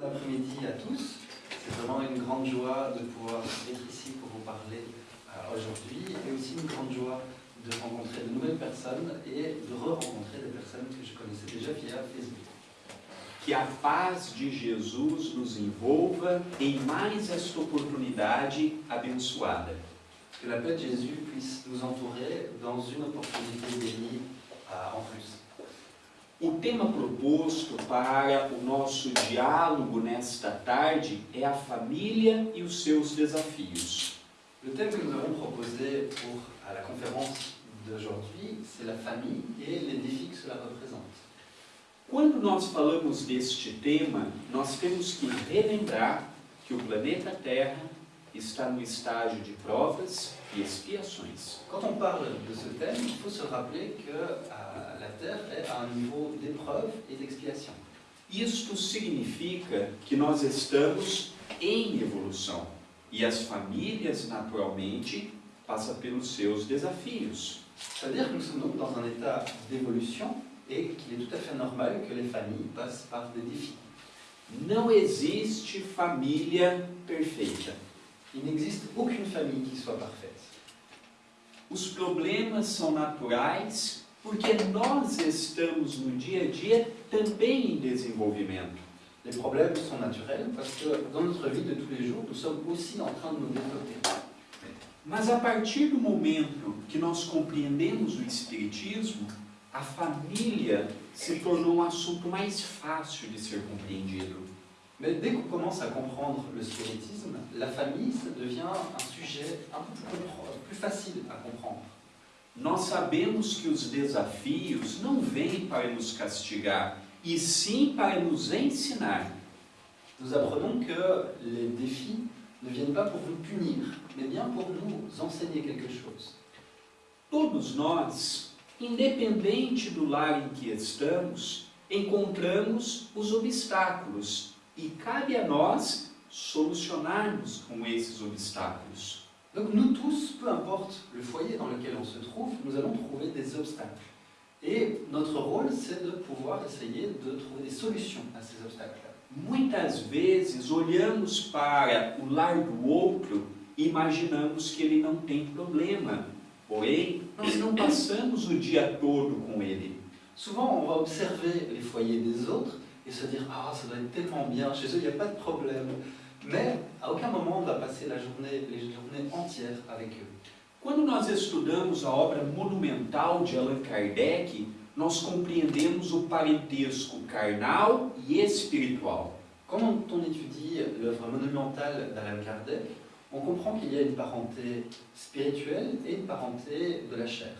Bon après-midi à tous. C'est vraiment une grande joie de pouvoir être ici pour vous parler euh, aujourd'hui et aussi une grande joie de rencontrer de nouvelles personnes et de re-rencontrer des personnes que je connaissais déjà via Facebook. Que a paz de Jesus nos envolva em mais esta oportunidade abençoada. Que la paix de Jésus puisse nous entourer dans une opportunité bénie euh, en plus. O tema proposto para o nosso diálogo nesta tarde é a família e os seus desafios. Le thème que nous avons proposé pour à la conférence d'aujourd'hui, c'est la famille et les défis que cela représente. Quando nós falamos deste tema, nós temos que relembrar que o planeta Terra está no estágio de provas e expiações. Quand on parle de ce thème, il faut se rappeler que la Terre est à un niveau d'épreuve et d'expiation. Isto significa que nós estamos em evolução e as famílias, naturalmente, passam pelos seus desafios. C'est-à-dire que nous sommes donc dans un état d'évolution et qu'il est tout à fait normal que les familles passent par des défis. Não existe família perfeita. Il n'existe aucune famille qui soit parfaite. Os problemas são naturais porque nós estamos no dia a dia também em desenvolvimento. Les problèmes sont naturels parce que dans notre vie de tous les jours, nous sommes aussi en train de nous développer. Mas a partir do momento que nós compreendemos o Espiritismo, a família se tornou um assunto mais fácil de ser compreendido. Mais dès qu'on commence à comprendre le spiritisme, la famille, ça devient un sujet un peu plus facile à comprendre. Nós sabemos que os desafios não vêm para nos castigar, e sim para nos ensinar. Nous apprenons que les défis ne viennent pas pour nous punir, mais bien pour nous enseigner quelque chose. Todos nós, independente do lar em que estamos, encontramos os obstáculos e cabe a nós solucionarmos com esses obstáculos. Donc nous tous, peu importe le foyer dans lequel on se trouve, nous allons trouver des obstacles. Et notre rôle, c'est de pouvoir essayer de trouver des solutions à ces obstacles-là. Muitas vezes olhamos para o lar do outro e imaginamos que ele não tem problema, porém nós não passamos o dia todo com ele. Souvent, on va observer les foyers des autres et se dire Ah, ça doit être tellement bien, chez eux, il n'y a pas de problème. Mais à aucun moment, on va passer la journée, les journées entières avec eux. Quando nós estudamos a obra monumental de Allan Kardec, nós compreendemos o parentesco carnal e espiritual. Quand on étudie l'œuvre monumentale d'Alan Kardec, on comprend qu'il y a une parenté spirituelle et une parenté de la chair.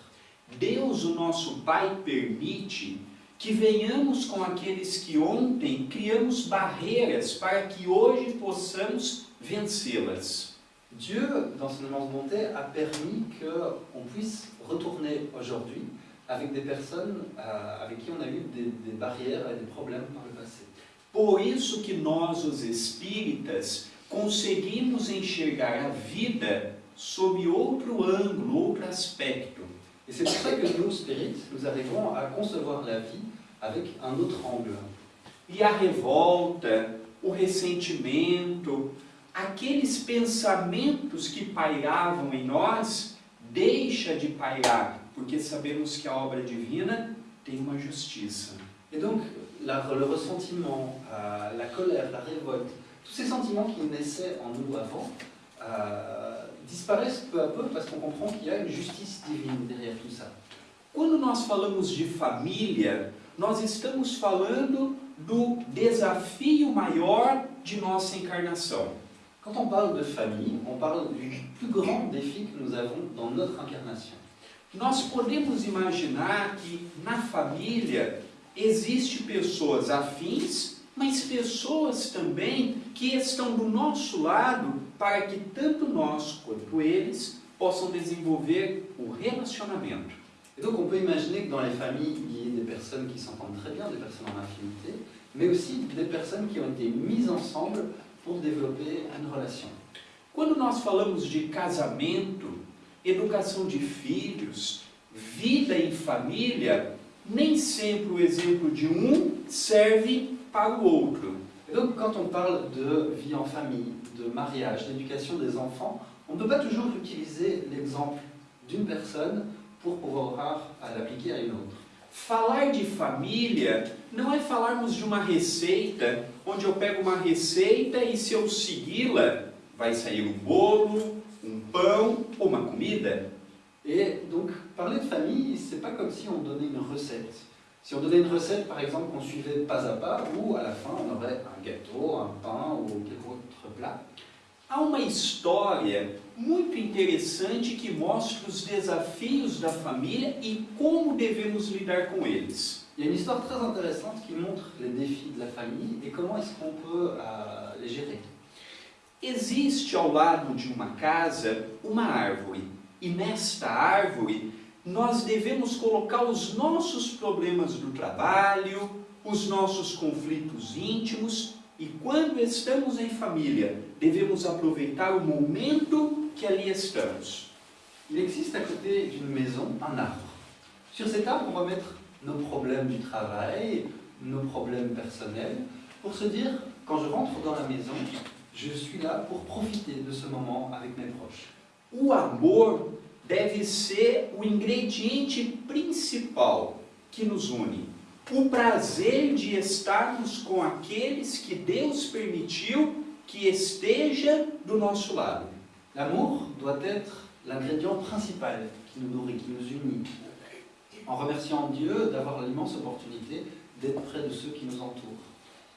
Deus, o nosso Pai, permite que venhamos com aqueles que ontem criamos barreiras para que hoje possamos vencê-las. Dieu, dans son immense bonté, a permis qu'on puisse retourner aujourd'hui avec des personnes euh, avec qui on a eu des, des barrières et des problèmes par le passé. Por isso que nós, os espíritas, conseguimos enxergar a vida sob outro ângulo, outro aspecto. Et c'est pour ça que nous, spirites, nous arrivons à concevoir la vie avec un autre angle. E a revolta, o ressentimento, aqueles pensamentos que pairavam em nós, deixa de pairar, porque sabemos que a obra divina tem uma justiça. Et donc, la- le ressentiment, euh, la colère, la révolte, tous ces sentiments qui naissaient en nous avant, euh, disparaissent peu à peu parce qu'on comprend qu'il y a une justice divine derrière tout ça. Quando nós falamos de família, nós estamos falando do desafio maior de nossa encarnação. Quand on parle de famille, on parle du plus grand défi que nous avons dans notre incarnation. Nós podemos imaginar que na família existe pessoas afins, mas pessoas também que estão do nosso lado para que tanto nós quanto eles possam desenvolver o relacionamento. Et donc on peut imaginer que dans les familles, il y ait des personnes qui s'entendent très bien, des personnes en infinité, mais aussi des personnes qui ont été mises ensemble pour développer une relation. Quando nós falamos de casamento, educação de filhos, vida em família, nem sempre o exemplo de um serve para o outro. Et donc, quand on parle de vie en famille, de mariage, d'éducation des enfants, on ne peut pas toujours utiliser l'exemple d'une personne pour pouvoir l'appliquer à une autre. Falar de família não é falarmos de uma receita, onde eu pego uma receita e se eu segui-la, vai sair um bolo, um pão ou uma comida. Et donc, parler de famille, c'est pas comme si on donnait une recette. Si on donnait une recette, par exemple, qu'on suivait pas à pas, ou à la fin, on aurait un gâteau, un pain ou quelque autre plat. Há uma história muito interessante que mostra os desafios da família e como devemos lidar com eles. Il y a une histoire très intéressante qui montre les défis de la famille et comment est-ce qu'on peut euh, les gérer. Existe ao lado de uma casa uma árvore, e nesta árvore nós devemos colocar os nossos problemas do trabalho, os nossos conflitos íntimos e quando estamos em família, devemos aproveitar o momento que ali estamos. Il existe à côté d'une maison un arbre. Sur cet arbre, on va mettre nos problèmes du travail, nos problèmes personnels, pour se dire, quand je rentre dans la maison, je suis là pour profiter de ce moment avec mes proches. O amor deve ser o ingrediente principal que nos une. O prazer de estarmos com aqueles que Deus permitiu que esteja do nosso lado. L'amour doit être l'ingrédient principal qui nous nourrit, qui nous unit. En remerciant Dieu d'avoir l'immense opportunité d'être près de ceux qui nous entourent.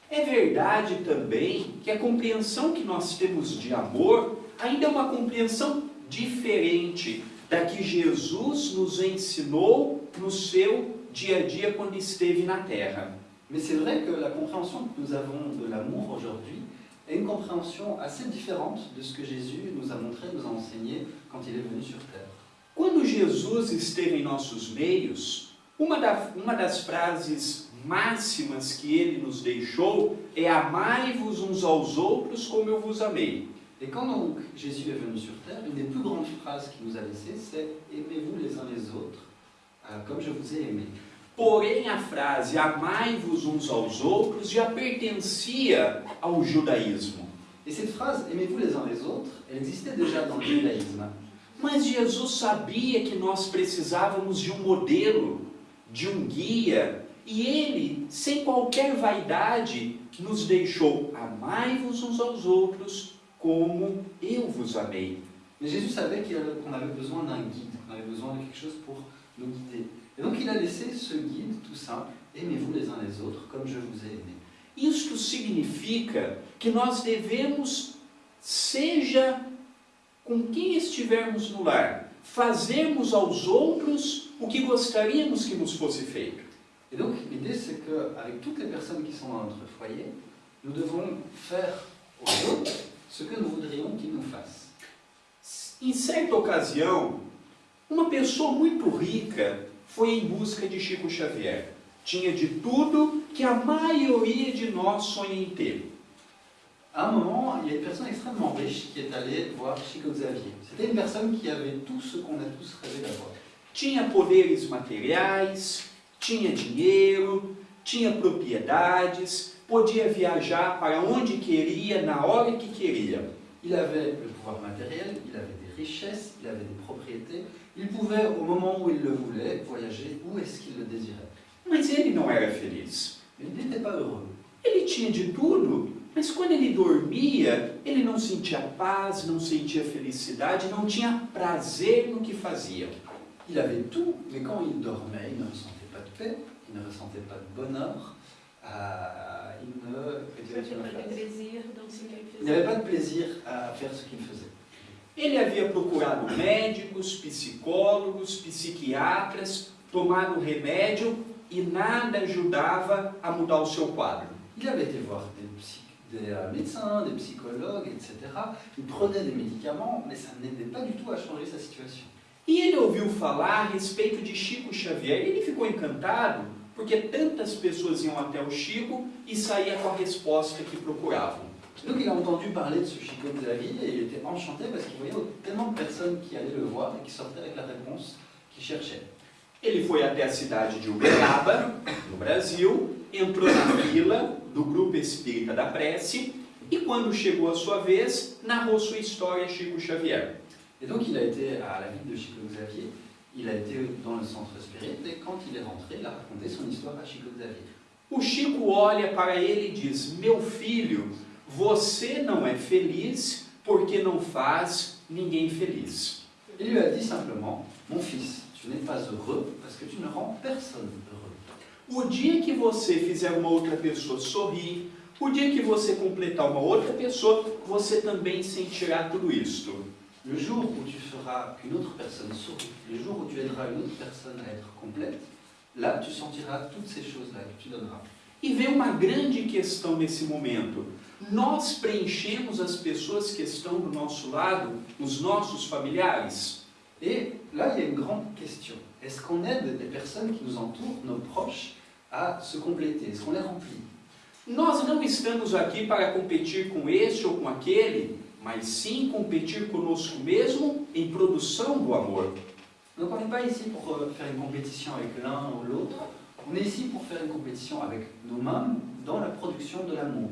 É verdade também que a compreensão que nós temos de amor ainda é uma compreensão diferente da que Jesus nos ensinou no seu dia a dia quando esteve na terra. Mais c'est vrai que la compréhension que nous avons de l'amour aujourd'hui est une compréhension assez différente de ce que Jésus nous a montré, nous a enseigné quand il est venu sur terre. Quando Jesus esteve em nossos meios, uma, da, uma das frases máximas que ele nos deixou é amai-vos uns aos outros como eu vos amei. Et quand donc Jésus est venu sur terre, une des plus grandes phrases qu'il nous a laissées, c'est aimez-vous les uns les autres euh, comme je vous ai aimé. Porém, a frase amai-vos uns aos outros já pertencia ao judaísmo. Et cette phrase aimez-vous les uns les autres, elle existait déjà dans le judaïsme. Mas Jesus sabia que nós precisávamos de um modelo, de um guia, e ele, sem qualquer vaidade, nos deixou amai-vos uns aos outros como eu vos amei. Mais Jésus savait qu'on avait besoin d'un guide, qu'on avait besoin de quelque chose pour nous guider. Et donc il a laissé ce guide tout simple, aimez-vous les uns les autres comme je vous ai aimé. Isto significa que nós devemos, seja com quem estivermos no lar, fazermos aos outros o que gostaríamos que nos fosse feito. Et donc l'idée c'est qu'avec toutes les personnes qui sont dans notre foyer, nous devons faire aux autres ce que nous voudrions qu'ils nous fassent. Em certa ocasião, uma pessoa muito rica foi em busca de Chico Xavier. Tinha de tudo que a maioria de nós sonha em ter. À un moment, il y a une personne extrêmement riche qui est allée voir Chico Xavier. C'était une personne qui avait tout ce qu'on a tous rêvé d'avoir. Tinha poderes materiais, tinha dinheiro, tinha propriedades, podia viajar para onde queria, na hora que queria. Il avait le pouvoir matériel, il avait des richesses, il avait des propriétés. Il pouvait, au moment où il le voulait, voyager où est-ce qu'il le désirait. Mas ele não era feliz. Il n'était pas heureux. Ele tinha de tudo, mas quando ele dormia, ele não sentia paz, não sentia felicidade, não tinha prazer no que fazia. Il avait tout, mais quand il dormait, il ne ressentait pas de paix, il ne ressentait pas de bonheur, euh, il faisait. n'avait pas de plaisir à faire ce qu'il faisait. Ele havia procurado médicos, psicólogos, psiquiatras, tomado remédio e nada ajudava a mudar o seu quadro. Il avait été voir des, psy- des, euh, médecins, des psychologues, etc. Il prenait des médicaments, mais ça n'aidait pas du tout à changer sa situation. E ele ouviu falar a respeito de Chico Xavier e ele ficou encantado porque tantas pessoas iam até o Chico e saía com a resposta que procuravam. Donc il a entendu parler de ce Chico Xavier et il était enchanté parce qu'il voyait tellement de personnes qui allaient le voir et qui sortaient avec la réponse qu'il cherchait. Ele foi até a cidade de Uberaba, no Brasil, entrou na fila do grupo espírita da prece e quando chegou a sua vez, narrou sua história a Chico Xavier. Et donc il a été à la ville de Chico Xavier, il a été dans le centre spirit et quand il est rentré, il a raconté son histoire à Chico Xavier. O Chico olha para ele e diz: Meu filho, você não é feliz porque não faz ninguém feliz. Il lui a dit simplement, mon fils, tu n'es pas heureux parce que tu ne rends personne heureux. O dia que você fizer uma outra pessoa sorrir, o dia que você completar uma outra pessoa, você também sentirá tudo isto. Le jour où tu feras qu'une autre personne sourit, le jour où tu aideras une autre personne à être complète, là tu sentiras toutes ces choses-là que tu donneras. E vem uma grande questão nesse momento. Nós preenchemos as pessoas que estão do nosso lado, os nossos familiares. Et là, il y a une grande question. Est-ce qu'on aide les personnes qui nous entourent, nos proches, à se compléter Est-ce qu'on les remplit Nós não estamos aqui para competir com este ou com aquele, mas sim competir conosco mesmo em produção do amor. Donc on n'est pas ici pour euh, faire une compétition avec l'un ou l'autre, on est ici pour faire une compétition avec nous-mêmes dans la production de l'amour.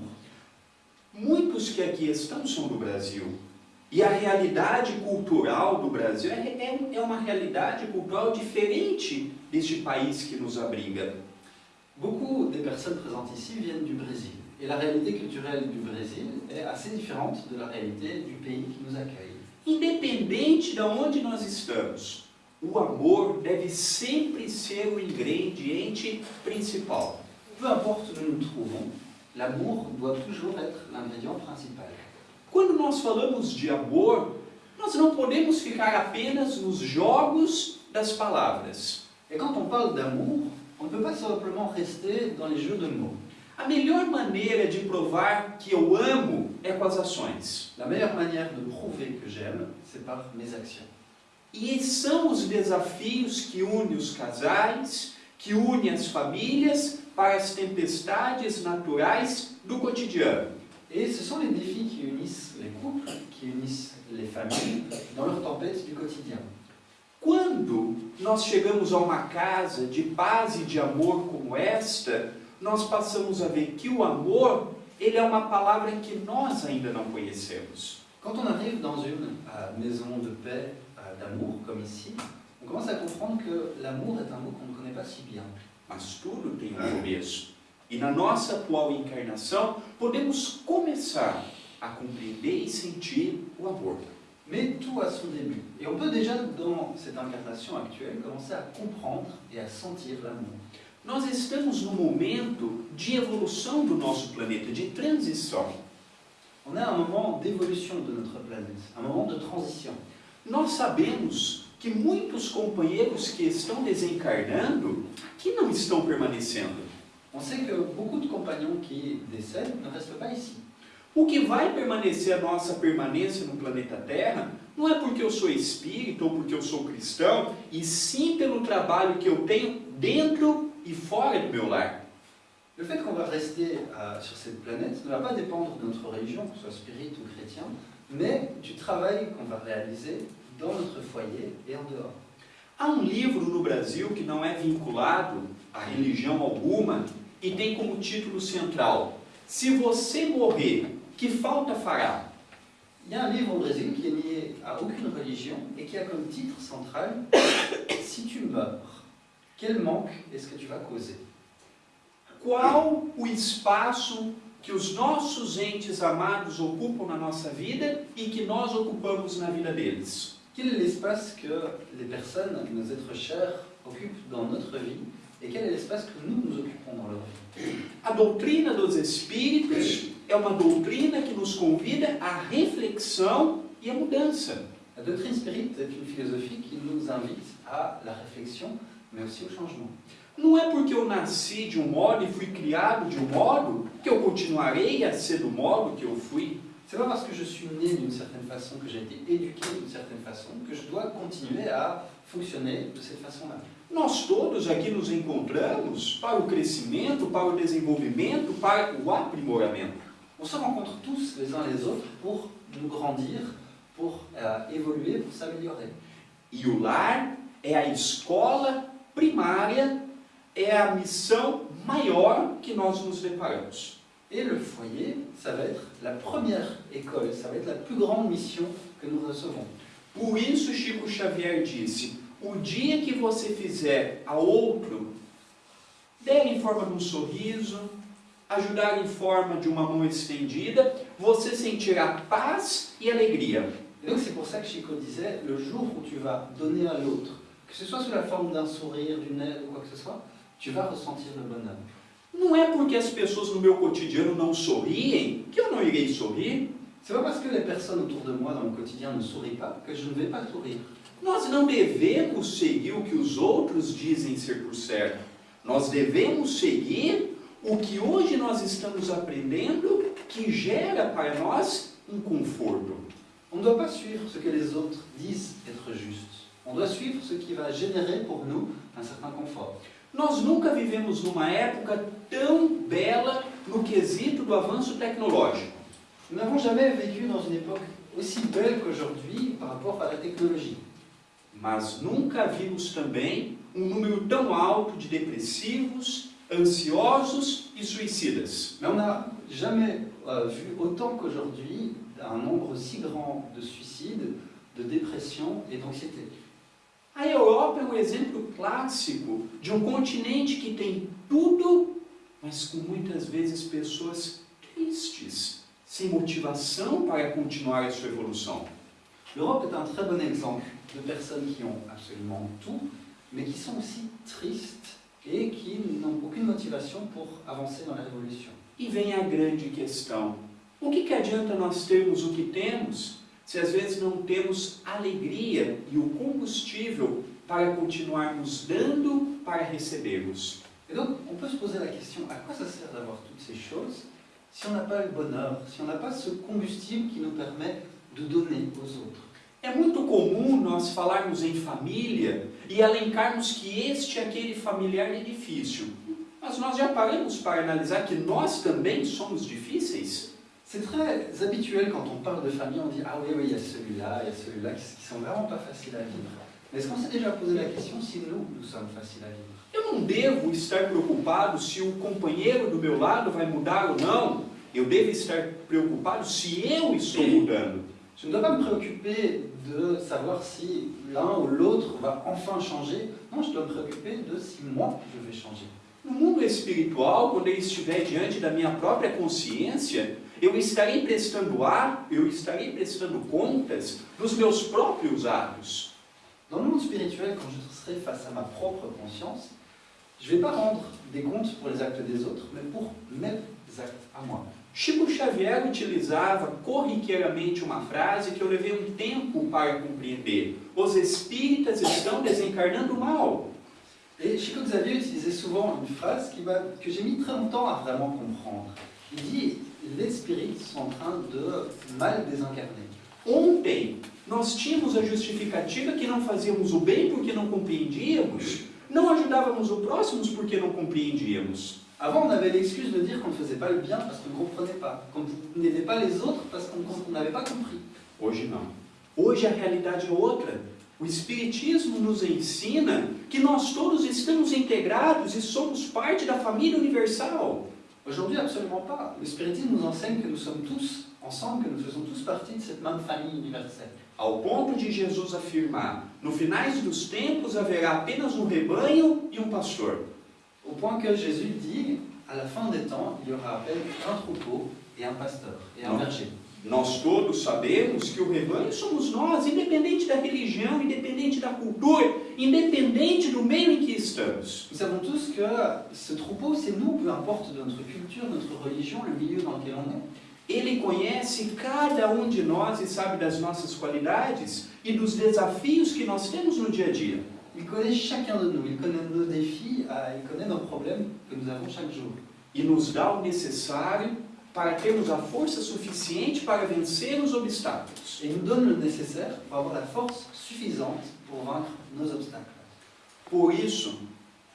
Muitos que aqui estão são do Brasil. E a realidade cultural do Brasil é, é, é uma realidade cultural diferente deste país que nos abriga. Beaucoup des personnes présentes ici viennent du Brésil. Et la réalité culturelle du Brésil est assez différente de la réalité du pays qui nous accueille. Independente de onde nós estamos, o amor deve sempre ser o ingrediente principal. Peu importe où nous nous trouvons, l'amour doit toujours être l'ingrédient principal. Quando nós falamos de amor, nós não podemos ficar apenas nos jogos das palavras. Et quand on parle d'amour, on ne peut pas simplement rester dans les jeux de mots. A melhor maneira de provar que eu amo é com as ações. La meilleure manière de prouver que j'aime, c'est par mes actions. E são os desafios que unem os casais, que unem as famílias para as tempestades naturais do cotidiano. Et ce sont les défis qui unissent les couples, qui unissent les familles dans leurs tempêtes du quotidien. Quando nós chegamos a uma casa de paz e de amor como esta, nós passamos a ver que o amor, ele é uma palavra que nós ainda não conhecemos. Quand on arrive dans une euh, maison de paix, euh, d'amour, comme ici, on commence à comprendre que l'amour est un mot qu'on ne connaît pas si bien. Mas tudo tem um começo. E na nossa atual encarnação, podemos começar a compreender e sentir o amor. Mais tout a son début. Et on peut déjà, dans cette incarnation actuelle, commencer à comprendre et à sentir l'amour. Nós estamos num momento de evolução do nosso planeta, de transição. On à un moment d'évolution de notre planète, un moment de transition. Nós sabemos que muitos companheiros que estão desencarnando aqui não estão permanecendo. On sait que beaucoup de compagnons qui décèdent ne restent pas ici. O que vai permanecer a nossa permanência no planeta Terra não é porque eu sou espírita ou porque eu sou cristão, e sim pelo trabalho que eu tenho dentro do meu lar. Le fait qu'on va rester euh, sur cette planète ne va pas dépendre de notre religion, que ce soit spirit ou chrétien, mais du travail qu'on va réaliser dans notre foyer et en dehors. Há um livro no Brasil que não é vinculado a religião alguma e tem como título central: Se você morrer, que falta fará? Il y a un livre au Brésil qui est lié à aucune religion et qui a comme titre central Si tu meurs, quel manque est-ce que tu vas causer Qual o espaço que os nossos entes amados ocupam na nossa vida e que nós ocupamos na vida deles? Quel est l'espace que les personnes, nos êtres chers, occupent dans notre vie et quel est l'espace que nous nous occupons dans leur vie A doutrina dos Espíritos é uma doutrina que nos convida à reflexão e à mudança. La doctrine spirit est une philosophie qui nous invite à la réflexion, aussi au changement. Não é porque eu nasci de um modo e fui criado de um modo que eu continuarei a ser do modo que eu fui. C'est pas parce que je suis né d'une certaine façon, que j'ai été éduqué d'une certaine façon, que je dois continuer à fonctionner de cette façon-là. Nós todos aqui nos encontramos para o crescimento, para o desenvolvimento, para o aprimoramento. On se rencontre tous les uns les autres pour nous grandir, pour euh, évoluer, pour s'améliorer. E o lar é a escola primária é a missão maior que nós nos deparamos. Et le foyer, ça va être la première école, ça va être la plus grande mission que nous recevons. Por isso Chico Xavier disse: o dia que você fizer a outro, der em forma de um sorriso, ajudar em forma de uma mão estendida, você sentirá paz e alegria. Et donc c'est pour ça que Chico disait, le jour où tu vas donner à l'autre, que ce soit sous la forme d'un sourire, d'une aide ou quoi que ce soit, tu vas ressentir le bonheur. Não é porque as pessoas no meu cotidiano não sorriem que eu não irei sorrir. C'est pas parce que les personnes autour de moi dans le quotidien ne sourient pas que je ne vais pas sourire. Nós não devemos seguir o que os outros dizem ser por certo. Nós devemos seguir o que hoje nós estamos aprendendo que gera para nós um conforto. On ne doit pas suivre ce que les autres disent être juste. On doit suivre ce qui va générer pour nous un certain confort. Nós nunca vivemos numa época tão bela no quesito do avanço tecnológico. Nous n'avons jamais vécu dans une époque aussi belle qu'aujourd'hui par rapport à la technologie. Mas nunca vimos também um número tão alto de depressivos, ansiosos e suicidas. Mais on n'a jamais euh, vu autant qu'aujourd'hui un nombre si grand de suicides, de dépression et d'anxiété. A Europa é um exemplo clássico de um continente que tem tudo, mas com muitas vezes pessoas tristes, sem motivação para continuar a sua evolução. L'Europe est un très bon exemple de personnes qui ont absolument tout, mais qui sont aussi tristes et qui n'ont aucune motivation pour avancer dans la révolution. E vem a grande questão: o que, que adianta nós termos o que temos se às vezes não temos alegria e o combustível para continuarmos dando para recebermos? Et donc, on peut se poser la question, à quoi ça sert d'avoir toutes ces choses si on n'a pas le bonheur, si on n'a pas ce combustible qui nous permet de donner aux autres É muito comum nós falarmos em família e alencarmos que este e aquele familiar é difícil. Mas nós já paramos para analisar que nós também somos difíceis? C'est très habituel quand on parle de famille, on dit Ah oui, oui, il y a celui-là, il y a celui-là qui, sont vraiment pas faciles à vivre. Mais est-ce qu'on s'est déjà posé la question si nous, nous sommes faciles à vivre? Eu não devo estar preocupado se o companheiro do meu lado vai mudar ou não. Eu devo estar preocupado se eu estou mudando. Je ne dois pas me préoccuper de savoir si l'un ou l'autre va enfin changer. Non, je dois me préoccuper de si moi, je vais changer. No mundo espiritual, quando eu estiver diante da minha própria consciência, eu estarei prestando ar, eu estarei prestando contas dos meus próprios atos. Dans le monde spirituel, quand je serai face à ma propre conscience, je ne vais pas rendre des comptes pour les actes des autres, mais pour mes actes à moi. Chico Xavier utilizava corriqueiramente uma frase que eu levei um tempo para compreender. Os espíritas estão desencarnando mal. Et Chico Xavier utilisait souvent une phrase qui m'a- que j'ai mis très longtemps à vraiment comprendre. Il dit Les spirites sont en train de mal désincarner. Ontem nós tínhamos a justificativa que não fazíamos o bem porque não compreendíamos, não ajudávamos o próximo porque não compreendíamos. Avant, on avait l'excuse de dire qu'on ne faisait pas le bien parce qu'on ne comprenait pas, qu'on n'aidait pas les autres parce qu'on qu'on n'avait pas compris. Hoje não. Hoje a realidade é outra. O Espiritismo nos ensina que nós todos estamos integrados e somos parte da família universal. Aujourd'hui, absolument pas. Le spiritisme nous enseigne que nous sommes tous ensemble, que nous faisons tous partie de cette même famille universelle. Ao ponto de Jesus afirmar: no finais dos tempos haverá apenas um rebanho e um pastor. Au point que Jésus dit à la fin des temps, il y aura un troupeau et un pasteur et un berger. Nós todos sabemos que o rebanho somos nós, independente da religião, independente da cultura, independente do meio em que estamos. Nous savons tous que ce troupeau, c'est nous, peu importe notre culture, notre religion, le milieu dans lequel on est. Ele conhece cada um de nós e sabe das nossas qualidades e dos desafios que nós temos no dia a dia. Il connaît chacun de nous, il connaît nos défis, euh, il connaît nos problèmes que nous avons chaque jour. E nos dá o necessário para termos a força suficiente para vencer os obstáculos. Et il nous donne le nécessaire pour avoir la force suffisante pour vaincre nos obstacles. Por isso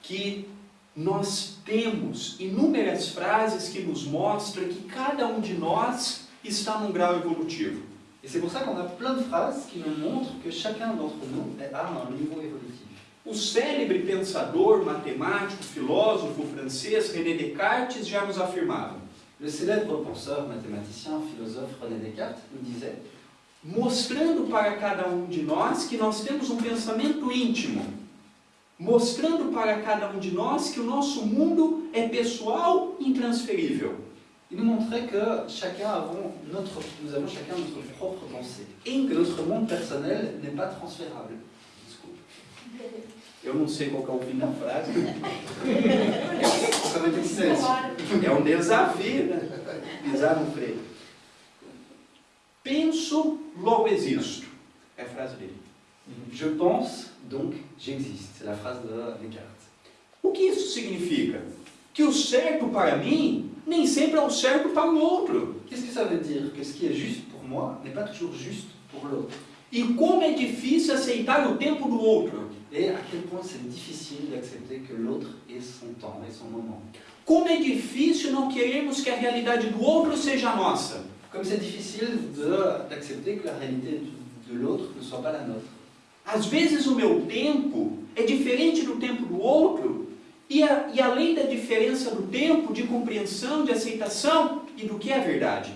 que nós temos inúmeras frases que nos mostram que cada um de nós está num grau evolutivo. Et c'est pour ça qu'on a plein de phrases qui nous montrent que chacun d'entre nous à un niveau évolutif. O célebre pensador, matemático, filósofo francês René Descartes já nos afirmava: Le célèbre penseur, mathématicien, philosophe René Descartes nous disait mostrando para cada um de nós que nós temos um pensamento íntimo, mostrando para cada um de nós que o nosso mundo é pessoal e intransferível. Il nous montrait que chacun avons notre, nous avons chacun notre propre pensée et que notre monde personnel n'est pas transférable. Eu não sei qual é o fim da frase. É um desafio, né? Pisar no freio. Penso, logo existo. É a frase dele. Je pense, donc j'existe. C'est la phrase de Descartes. O que isso significa? Que o certo para mim nem sempre é o certo para o outro. Qu'est-ce que ça veut dire Que ce qui est juste pour moi n'est pas toujours juste pour l'autre. E como é difícil aceitar o tempo do outro. Et à quel point c'est difficile d'accepter que l'autre ait son temps et son moment. Como é difícil não queremos que a realidade do outro seja a nossa. Comme c'est difficile de- d'accepter que la réalité de, de l'autre ne soit pas la nôtre. Às vezes o meu tempo é diferente do tempo do outro, e, a- e além da diferença do tempo, de compreensão, de aceitação e do que é verdade.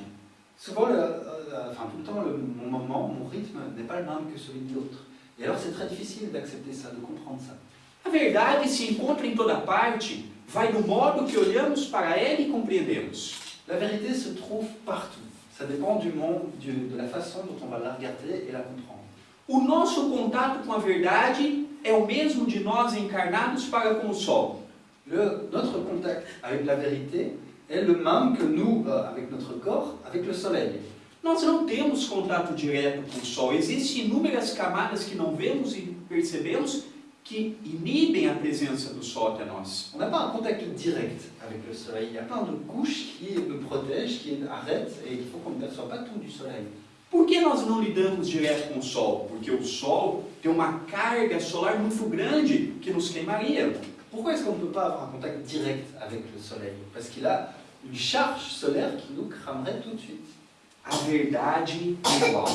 Souvent, le- euh, enfin tout le temps, le- mon moment, mon rythme n'est pas le même que celui de l'autre. Et alors c'est très difficile d'accepter ça, de comprendre ça. A verdade se encontra em toda parte, vai do modo que olhamos para ela e compreendemos. La vérité se trouve partout. Ça dépend du monde, du- de la façon dont on va la regarder et la comprendre. O nosso contato com a verdade é o mesmo de nós encarnados para com o sol. Le- notre contact avec la vérité est le même que nous, euh, avec notre corps, avec le soleil. Nós não temos contato direto com o sol. Existem inúmeras camadas que não vemos e percebemos que inibem a presença do sol até nós. On n'a pas un contact direct avec le soleil. Il y a plein de couches qui nous protègent, qui arrêtent, et il faut qu'on ne perçoive pas tout du soleil. Por que nós não lidamos direto com o sol? Porque o sol tem uma carga solar muito grande que nos queimaria. Pourquoi est-ce qu'on ne peut pas avoir un contact direct avec le soleil Parce qu'il a une charge solaire qui nous cramerait tout de suite. A verdade é igual.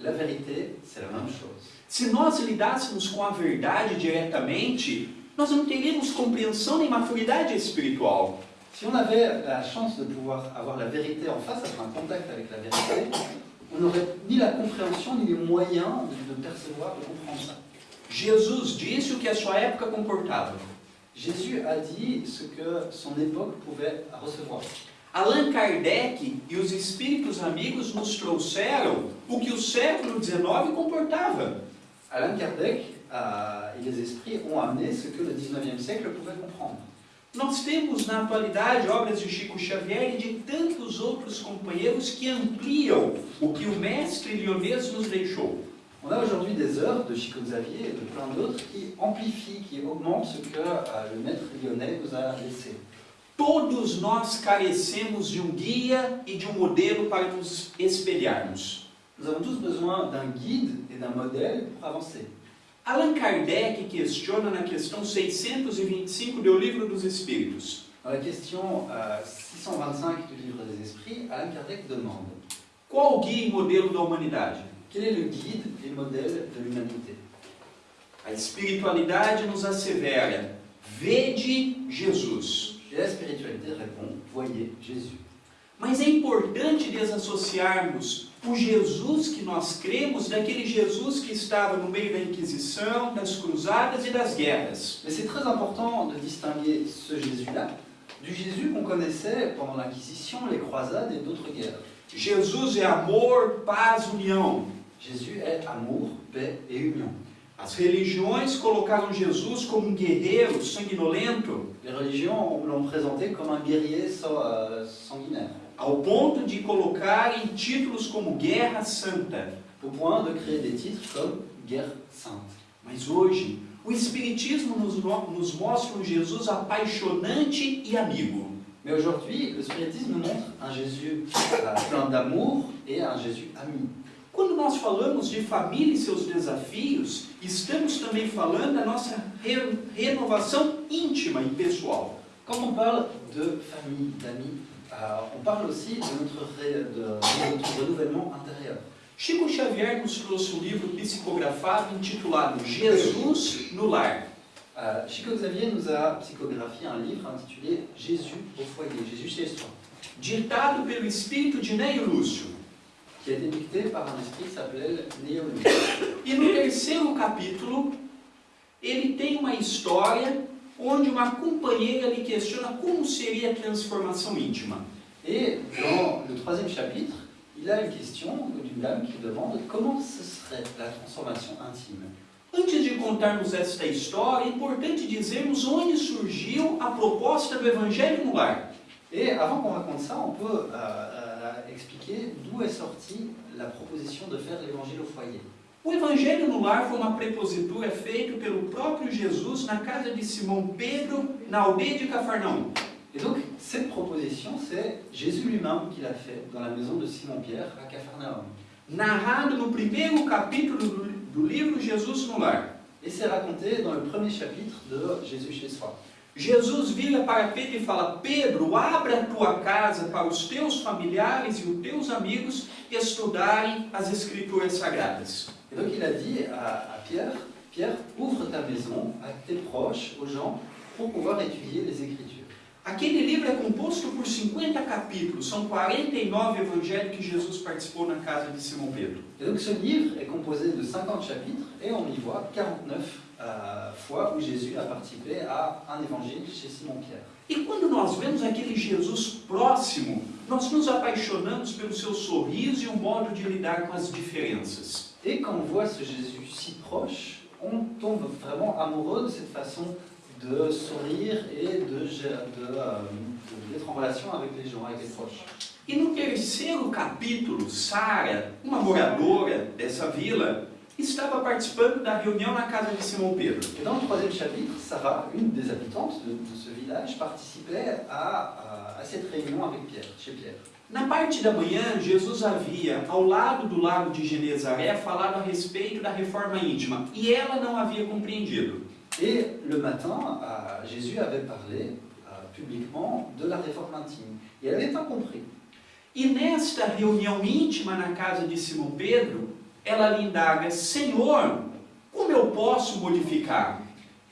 La vérité, c'est la même chose. Se nós lidássemos com a verdade diretamente, nós não teríamos compreensão nem maturidade espiritual. Si on avait la chance de pouvoir avoir la vérité en face, avoir un contact avec la vérité, on n'aurait ni la compréhension ni les moyens de, de percevoir, de comprendre ça. Jesus disse o que a sua época comportava. Jésus a dit ce que son époque pouvait recevoir. Allan Kardec e os espíritos amigos nos trouxeram o que o século XIX comportava. Alain Kardec et les esprits ont amené ce que le 19e siècle pouvait comprendre. Nós temos na atualidade obras de Chico Xavier e de tantos outros companheiros que ampliam o que o mestre lionês nos deixou. On a aujourd'hui des œuvres de Chico Xavier et de plein d'autres qui amplifient, qui augmentent ce que euh, le maître lyonnais nous a laissé. Todos nós carecemos de um guia e de um modelo para nos espelharmos. Nous avons tous besoin d'un guide et d'un modèle pour avancer. Allan Kardec questiona na questão 625 do Livro dos Espíritos. Dans la question euh, 625 du livre des esprits, Alain Kardec demande Qual o guia e modelo da humanidade? quel est le guide et modèle de l'humanité A espiritualidade nos assevera: vede Jesus. Et la spiritualité répond voyez Jésus. Mas é importante desassociarmos o Jesus que nós cremos daquele Jesus que estava no meio da Inquisição, das cruzadas e das guerras. Mais c'est très important de distinguer ce Jésus-là du Jésus qu'on connaissait pendant l'Inquisition, les croisades et d'autres guerres. Jesus é amor, paz, união. Jésus est amour, paix et union. As religiões colocaram Jesus como um guerreiro sanguinolento, Les religions l'ont présenté comme un guerrier euh, sanguinaire, ao ponto de colocar em títulos como Guerra Santa. au point de créer des titres comme guerre sainte. Mas hoje, o Espiritismo nos, no- nos mostra um Jesus apaixonante e amigo. Mais aujourd'hui, le spiritisme nous montre un Jésus euh, plein d'amour et un Jésus ami. Quando nós falamos de família e seus desafios, estamos também falando da nossa re- renovação íntima e pessoal. Quand on parle de famille, d'amis, euh, on parle aussi de notre, de- de notre renouvellement intérieur. Chico Xavier nos trouxe um livro psicografado intitulado Jesus no Lar. Euh, Chico Xavier nous a psychographié un livre intitulé Jésus au foyer, Jésus chez soi, ditado pelo espírito de Neio Lúcio. Qui a été par un esprit qui s'appelait Néo E no terceiro capítulo, ele tem uma história onde uma companheira lhe questiona como seria a transformação íntima. Et dans le troisième chapitre, il a une question d'une dame qui demande comment ce serait la transformation intime. Antes de contarmos esta história, é importante dizermos onde surgiu a proposta do Evangelho no Lar. Et avant qu'on raconte ça, on peut euh, expliquer d'où est sortie la proposition de faire l'évangile au foyer. O Evangelho no Lar foi uma prepositura feita pelo próprio Jesus na casa de Simão Pedro, na aldeia de Cafarnaum. Et donc, cette proposition, c'est Jésus lui-même qui l'a fait dans la maison de Simon-Pierre à Capharnaüm. Narrado no primeiro capítulo do, do livro Jesus no. Et c'est raconté dans le premier chapitre de Jésus chez soi. Jesus vira para Pedro e fala: Pedro, abra a tua casa para os teus familiares e os teus amigos estudarem as Escrituras Sagradas. Et donc, il a dit à, à Pierre, Pierre, ouvre ta maison à tes proches, aux gens, pour pouvoir étudier les Écritures. Aquele livro é composto por 50 capítulos, são 49 evangelhos que Jesus participou na casa de Simão Pedro. Et donc, ce livre est composé de 50 chapitres et on y voit 49 euh, fois où Jésus a participé à un évangile chez Simon-Pierre. E quando nós vemos aquele Jesus próximo, nós nos apaixonamos pelo seu sorriso e o modo de lidar com as diferenças. Et quand on voit ce Jésus si proche, on tombe vraiment amoureux de cette façon de sourire et de, gé- de, euh, de- d'être en relation avec les gens, avec les proches. E no terceiro capítulo, Sara, uma moradora dessa vila, estava participando da reunião na casa de Simão Pedro. Et dans le troisième chapitre, Sarah, une des habitantes de, de ce village, participait à, à- à cette réunion avec Pierre, chez Pierre. Na parte da manhã, Jesus havia, ao lado do lago de Genezaré, falado a respeito da reforma íntima, e ela não havia compreendido. Et le matin, euh, Jésus avait parlé euh, publiquement de la réforme intime. Et elle n'avait pas compris. E nesta reunião íntima na casa de Simão Pedro, ela lhe indaga: Senhor, como eu posso modificar?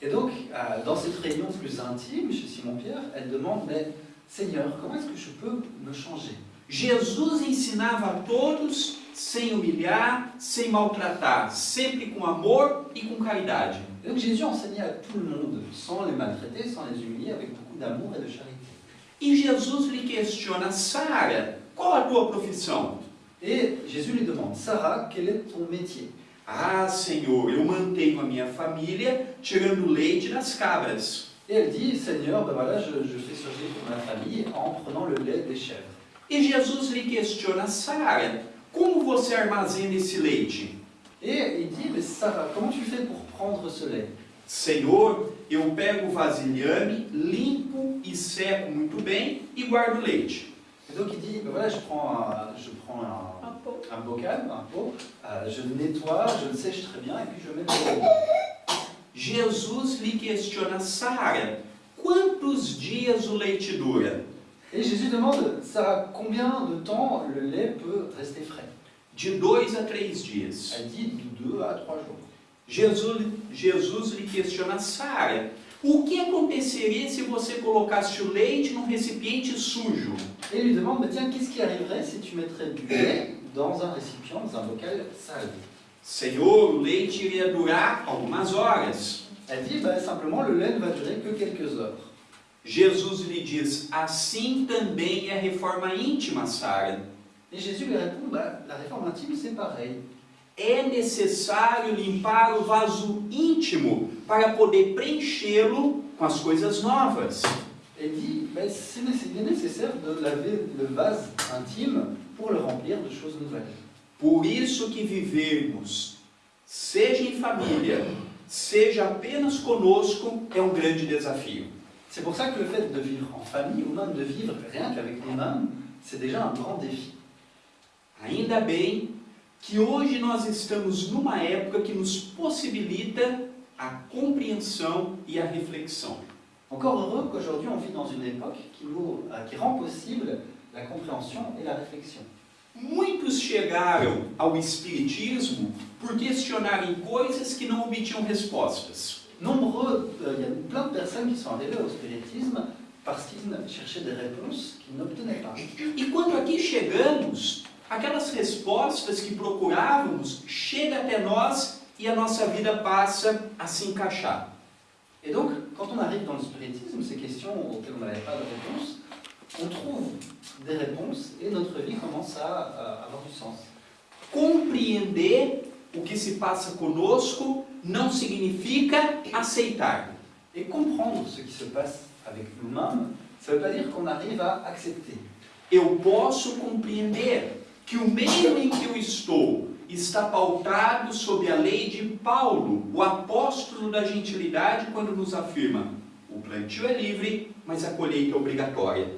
Et donc, euh, dans cette réunion plus intime chez Simon-Pierre, elle demande, mais Seigneur, comment est-ce que je peux me changer Jesus ensinava a todos sem humilhar, sem maltratar, sempre com amor e com caridade. Et donc Jésus enseignait à tout le monde, sans les maltraiter, sans les humilier, avec beaucoup d'amour et de charité. E Jesus lhe questiona: Sara, qual a tua profissão? Et Jésus lui demande, Sarah, quel est ton métier Ah, Senhor, eu mantenho a minha família tirando leite das cabras. Et elle dit, Seigneur, ben voilà, je, je fais survivre ma famille en prenant le lait des chèvres. E Jesus lhe questiona: Sara, como você armazena esse leite? Et il dit, mais Sarah, comment tu fais pour prendre ce lait Senhor, eu pego o vasilhame, limpo e seco muito bem e guardo o leite. Et donc il dit, ben voilà, je prends un, je prends un, Un pot. un bocal, un pot, euh, je le nettoie, je le sèche très bien, et puis je le mets dans le lait. Jesus lhe questiona: Sara, quantos dias o leite dura? Et Jésus demande, Sarah, combien de temps le lait peut rester frais? De dois a três dias. Elle dit de 2 à 3 jours. Jesus, Jesus lhe questiona: Sara, o que aconteceria se você colocasse o leite num recipiente sujo? Et lui demande, mais tiens, qu'est-ce qui arriverait si tu mettrais du lait dans un récipient, dans un bocal sale Senhor, o leite iria durar algumas horas. Elle dit, bah, simplement, le lait ne va durer que quelques heures. Jesus lhe diz: Assim também é a reforma íntima, Sara. Et Jésus lui répond, bah, la réforme intime, c'est pareil. É necessário limpar o vaso íntimo para poder preenchê-lo com as coisas novas. Elle dit, nécess- il est nécessaire de laver le vase intime pour le remplir de choses nouvelles. Por isso que vivermos, seja em família, seja apenas conosco, é um grande desafio. C'est pour ça que le fait de vivre en famille, ou même de vivre rien qu'avec nous-mêmes, c'est déjà un grand défi. Ainda bem que hoje nós estamos numa época que nos possibilita a compreensão e a reflexão. Encore heureux qu'aujourd'hui on vit dans une époque qui, euh, qui rend possible la compréhension et la réflexion. Muitos chegaram ao Espiritismo por questionarem coisas que não obtinham respostas. Nombreux, euh, il y a plein de personnes qui sont arrivées au spiritisme parce qu'ils cherchaient des réponses qu'ils n'obtenaient pas. E quando aqui chegamos, aquelas respostas que procurávamos chegam até nós e a nossa vida passa a se encaixar. Et donc, quand on arrive dans le spiritisme, ces questions auxquelles on n'avait pas de réponse, on trouve des réponses et notre vie commence à, avoir du sens. Compreender o que se passa conosco não significa aceitar. Et comprendre ce qui se passe avec nous-mêmes, ça ne veut pas dire qu'on arrive à accepter. Eu posso compreender que o meio em que eu estou está pautado sob a lei de Paulo, o apóstolo da gentilidade, quando nos afirma: o plantio é livre, mas a colheita é obrigatória.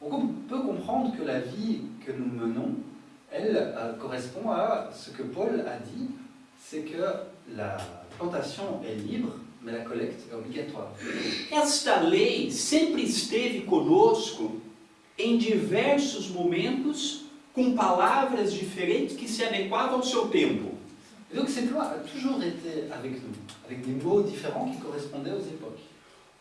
On peut comprendre que la vie que nous menons, elle euh, correspond à ce que Paul a dit, c'est que la plantation est libre, mais la collecte est obligatoire. Esta lei sempre esteve conosco em diversos momentos, com palavras diferentes que se adequavam ao seu tempo. Et donc cette loi a toujours été avec nous, avec des mots différents qui correspondaient aux époques.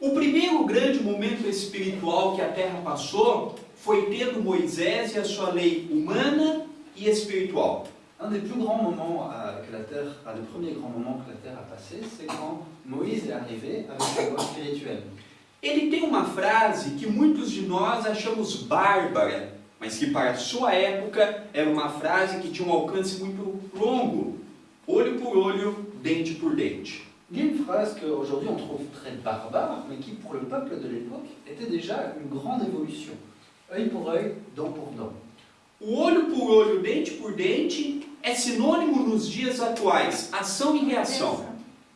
O primeiro grande momento espiritual que a Terra passou foi tendo Moisés e a sua lei humana e espiritual. Un des plus grands moments euh, que la Terre, un des premiers grands moments que la Terre a passé, c'est quand Moïse est arrivé avec sa loi spirituelle. Ele tem uma frase que muitos de nós achamos bárbara, mas que para a sua época era uma frase que tinha um alcance muito longo. Olho por olho, dente por dente. Il y a une phrase qu'aujourd'hui on trouve très barbare, mais qui pour le peuple de l'époque était déjà une grande évolution. Œil pour œil, dent pour dent. O olho por olho, dente por dente é sinônimo nos dias atuais, ação e reação.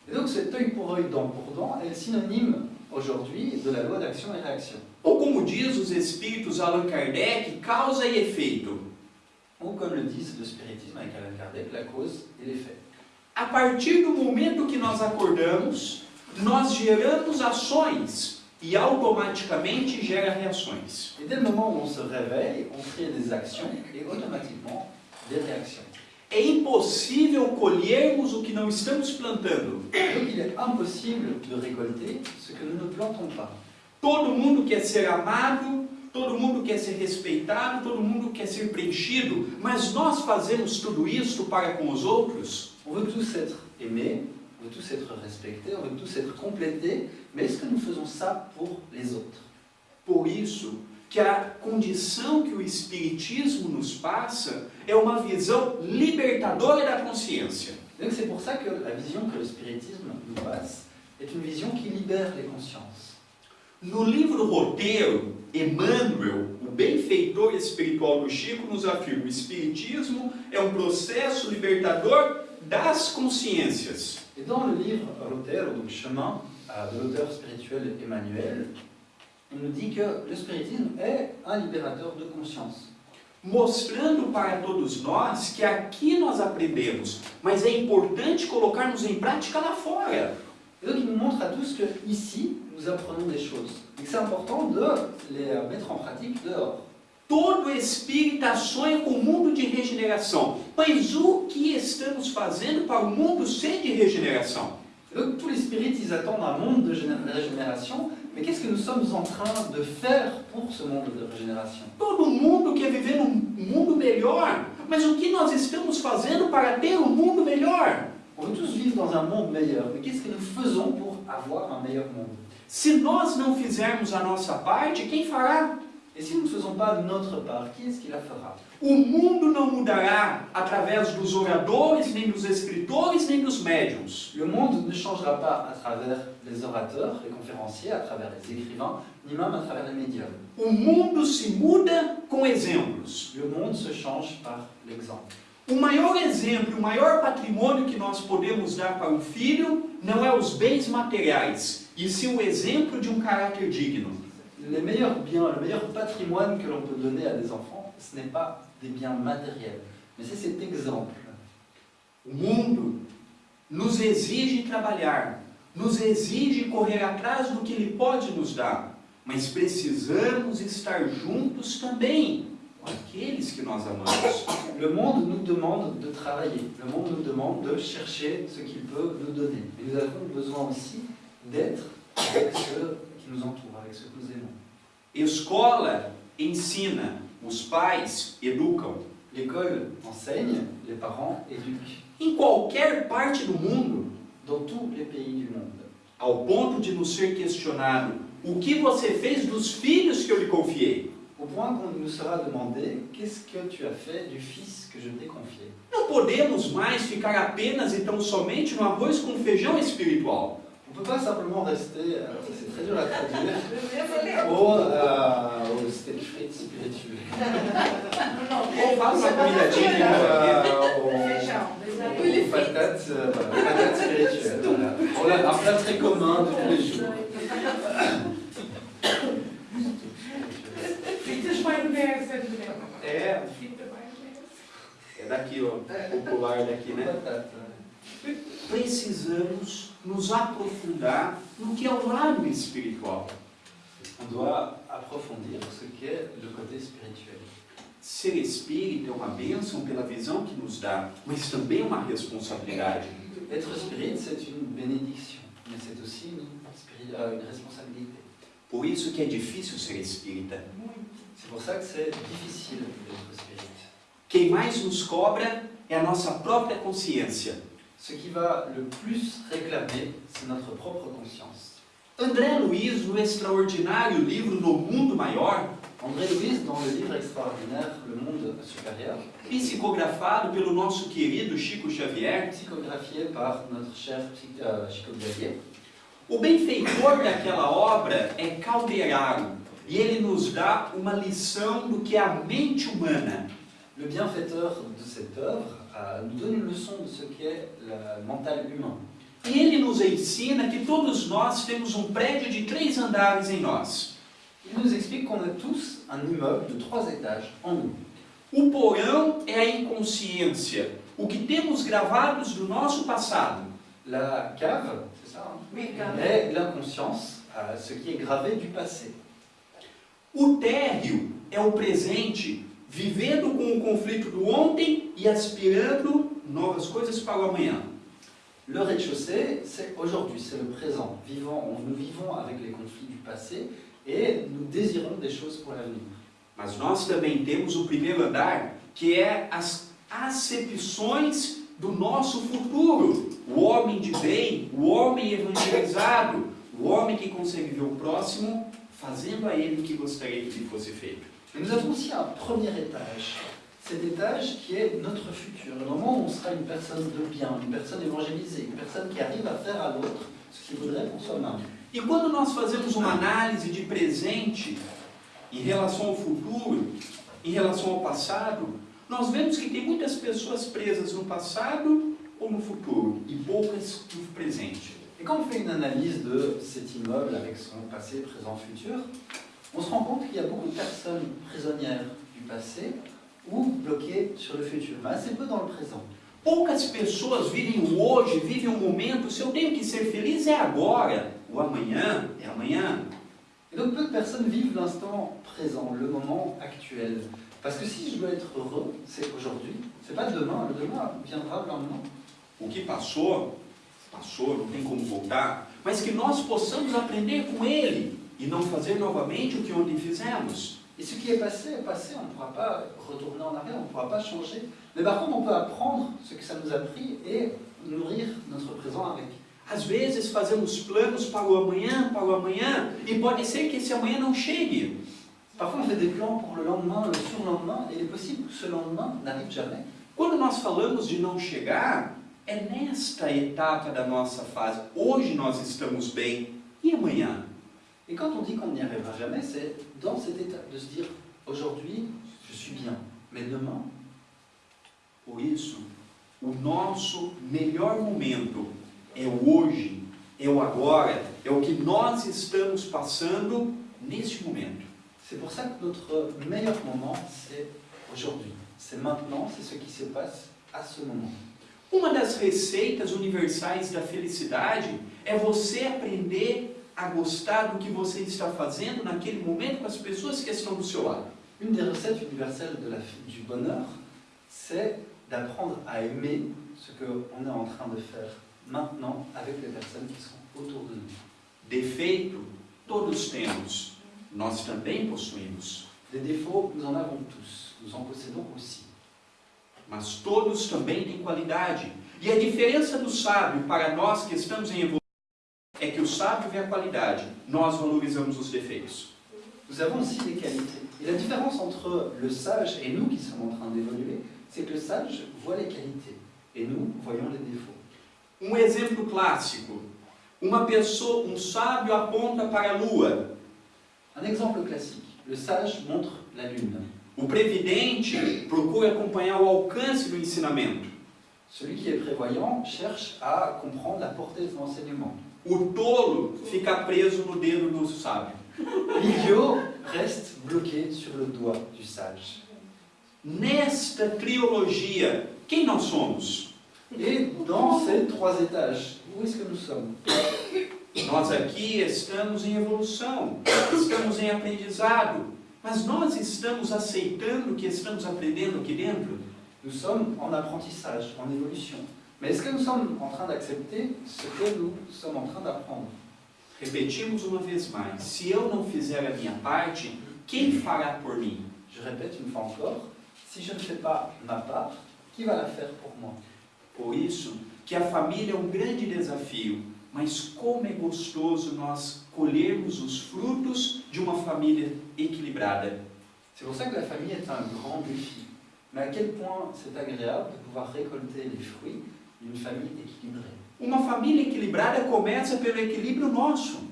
Et donc cet œil pour œil, dent pour dent est synonyme aujourd'hui de la loi d'action et réaction. Ou como diz os espíritos Allan Kardec, causa e efeito. Ou comme le disent le spiritisme avec Alain Kardec, la cause et l'effet. A partir do momento que nós acordamos, nós geramos ações e automaticamente gera reações. Et dès le moment où on se réveille, on crée des actions et automatiquement des réactions. É impossível colhermos o que não estamos plantando. Donc il est impossible de récolter ce que nous ne plantons pas. Todo mundo quer ser amado, todo mundo quer ser respeitado, todo mundo quer ser preenchido, mas nós fazemos tudo isso para com os outros? On veut tous être aimés, on veut tous être respectés, on veut tous être complétés, mais est-ce que nous faisons ça pour les autres Por isso que a condição que o Espiritismo nos passa é uma visão libertadora da consciência. Donc c'est pour ça que la vision que le spiritisme nous passe est une vision qui libère les consciences. No livro Roteiro, Emmanuel, o benfeitor espiritual do Chico, nos afirma: o Espiritismo é um processo libertador das consciências. Et dans le livre Lotero, donc Chemin euh, de l'auteur spirituel Emmanuel, il nous dit que le spiritisme est un libérateur de conscience. mostrando para todos nós que aqui nós aprendemos, mas é importante colocarmos em prática lá fora. Et donc il nous montre à tous que ici, nous apprenons des choses. Et que c'est important de les mettre en pratique dehors. Todo espírita sonha com o mundo de regeneração, mas o que estamos fazendo para o mundo ser de regeneração? Donc tous les spirites, ils attendent un monde de régénération, mais qu'est-ce que nous sommes en train de faire pour ce monde de régénération Todo mundo quer viver num mundo melhor, mas o que nós estamos fazendo para ter um mundo melhor? On veut tous vivre dans un monde meilleur, mais qu'est-ce que nous faisons pour avoir un meilleur monde Se nós não fizermos a nossa parte, quem fará? Et si nous ne faisons pas notre part, qui est-ce qui la fera O mundo não mudará através dos oradores, nem dos escritores, nem dos médiums. Le monde ne changera pas à travers les orateurs, les conférenciers, à travers les écrivains, ni même à travers les médiums. O mundo se muda com exemplos. Le monde se change par l'exemple. O maior exemplo, o maior patrimônio que nós podemos dar para um filho não é os bens materiais, e sim o exemplo de um caráter digno. Les meilleurs biens, le meilleur patrimoine que l'on peut donner à des enfants, ce n'est pas des biens matériels, mais c'est cet exemple. O mundo nos exige trabalhar, nos exige correr atrás do que ele pode nos dar, mas precisamos estar juntos também. com aqueles que nós amamos. Le monde nous demande de travailler, le monde nous demande de chercher ce qu'il peut nous donner. Mais nous avons besoin aussi d'être avec ceux qui nous entourent, que nous aimons. Escola ensina, os pais educam. L'école enseigne, les parents éduquent, Em qualquer parte do mundo, dans tous les pays du monde. ao ponto de nos ser questionado: o que você fez dos filhos que eu lhe confiei? Au point qu'on nous sera demandé qu'est-ce que tu as fait du fils que je t'ai confié. Não podemos mais ficar apenas e tão somente no arroz com feijão espiritual. On ne peut pas simplement rester, alors ça c'est très dur à traduire, au, euh, au steak frites spirituel. Comida típica aqui. Euh, au- aux patates, euh, voilà, patates spirituelles. Voilà. Voilà, un plat très commun de tous les jours. É, é daqui, ó. Popular daqui, né? Patates. Precisamos nos aprofundar no que é o lado espiritual. On doit approfondir ce qu'est le côté spirituel. Ser espírita é uma bênção pela visão que nos dá, mas também é uma responsabilidade. Être spirit, c'est une bénédiction, mais c'est aussi une, euh, une responsabilité. Por isso que é difícil ser espírita. C'est pour ça que c'est difficile d'être spirit. Quem mais nos cobra é a nossa própria consciência. Ce qui va le plus réclamer, c'est notre propre conscience. André Luiz, no extraordinário livro No Mundo Maior, André Louis, dans le livre extraordinaire Le Monde supérieur, psicografado pelo nosso querido Chico Xavier, psychographié par notre cher euh, Chico Xavier, o benfeitor daquela obra é Calderaro, e ele nos dá uma lição do que é a mente humana. le bienfaiteur de cette œuvre, nous donne une leçon de ce qu'est le mental humain. E ele nos ensina que todos nós temos um prédio de três andares em nós. Il nous explique qu'on a tous un immeuble de trois étages en nous. O porão é a inconsciência, o que temos gravados do nosso passado. La cave, c'est ça, hein, Oui, quand est l'inconscience, ce qui est gravé du passé. O térreo é o presente, vivendo com o conflito do ontem e aspirando novas coisas para o amanhã. Le rez-de-chaussée, c'est aujourd'hui, c'est le présent. Vivant, on- nous vivons avec les conflits du passé et nous désirons des choses pour l'avenir. Mas nós também temos o primeiro andar, que é as acepções do nosso futuro. O homem de bem, o homem evangelizado, o homem que consegue ver o próximo fazendo a ele o que gostaria que lhe fosse feito. Mais nous avons aussi un premier étage. Cet étage qui est notre futur, le moment où on sera une personne de bien, une personne évangélisée, une personne qui arrive à faire à l'autre ce qu'il voudrait pour soi-même. E quando nós fazemos uma análise de presente em relação ao futuro, em relação ao passado, nós vemos que tem muitas pessoas presas no passado ou no futuro e poucas no presente. Et quand on fait une analyse de cet immeuble avec son passé, présent, futur, on se rend compte qu'il y a beaucoup de personnes prisonnières du passé ou bloquées sur le futur, mais assez peu dans le présent. Poucas pessoas vivem hoje, vivem o momento. Se eu tenho que ser feliz é agora, o amanhã é amanhã. Et donc peu de personnes vivent l'instant présent, le moment actuel. Parce que si je dois être heureux, c'est aujourd'hui, c'est pas demain, le demain viendra le lendemain. O que passou, passou, não tem como voltar, mas que nós possamos aprender com ele e não fazer novamente o que ontem fizemos. Et ce qui est passé est passé, on ne pourra pas retourner en arrière, on ne pourra pas changer. Mais par contre, on peut apprendre ce que ça nous a pris et nourrir notre présent avec. Às vezes fazemos planos para o amanhã, para o amanhã, e pode ser que esse amanhã não chegue. Parfois, on fait des plans pour le lendemain, le surlendemain, et il est possible que ce lendemain n'arrive jamais. Quando nós falamos de não chegar, é nesta etapa da nossa fase. Hoje nós estamos bem, e amanhã? Et quand on dit qu'on n'y arrivera jamais, c'est dans cette étape de se dire aujourd'hui, je suis bien, mais demain, Por isso, o nosso melhor momento é o hoje, é o agora, é o que nós estamos passando neste momento. c'est pour ça que notre meilleur moment, c'est aujourd'hui. C'est maintenant, c'est ce qui se passe à ce moment. Uma das receitas universais da felicidade é você aprender a gostar do que você está fazendo naquele momento com as pessoas que estão do seu lado. Une des recettes universelles de la, du bonheur, c'est d'apprendre à aimer ce qu'on est en train de faire maintenant avec les personnes qui sont autour de nous. Defeito, todos temos, nós também possuímos. Des défauts, nous en avons tous, nous en possédons aussi. Mas todos também têm qualidade. E a diferença do sábio para nós que estamos em evolução é que o sábio vê a qualidade, nós valorizamos os defeitos. Nous avons aussi des qualités. Et la différence entre le sage et nous qui sommes en train d'évoluer, c'est que le sage voit les qualités et nous voyons les défauts. Um exemplo clássico: uma pessoa, um sábio aponta para a lua, Un exemple classique. Le sage montre la lune. o previdente procura acompanhar o alcance do ensinamento, Celui qui est prévoyant cherche à comprendre la portée de l'enseignement. O tolo fica preso no dedo do sábio. L'idiot reste bloqué sur le doigt du sage. Nesta trilogia, quem nós somos? Et dans ces trois étages, où est-ce que nous sommes Nós aqui estamos em evolução, estamos em aprendizado, mas nós estamos aceitando o que estamos aprendendo aqui dentro? Nous sommes en apprentissage, en évolution. Mais est-ce que nous sommes en train d'accepter ce que nous sommes en train d'apprendre Repetimos uma vez mais: se eu não fizer a minha parte, quem fará por mim? Je répète une fois encore, si je ne fais pas ma part, qui va la faire pour moi Por isso que a família é um grande desafio, mas como é gostoso nós colhermos os frutos de uma família equilibrada. C'est pour ça que la famille est un grand défi. Mais à quel point c'est agréable de pouvoir récolter les fruits. Uma família equilibrada começa pelo equilíbrio nosso.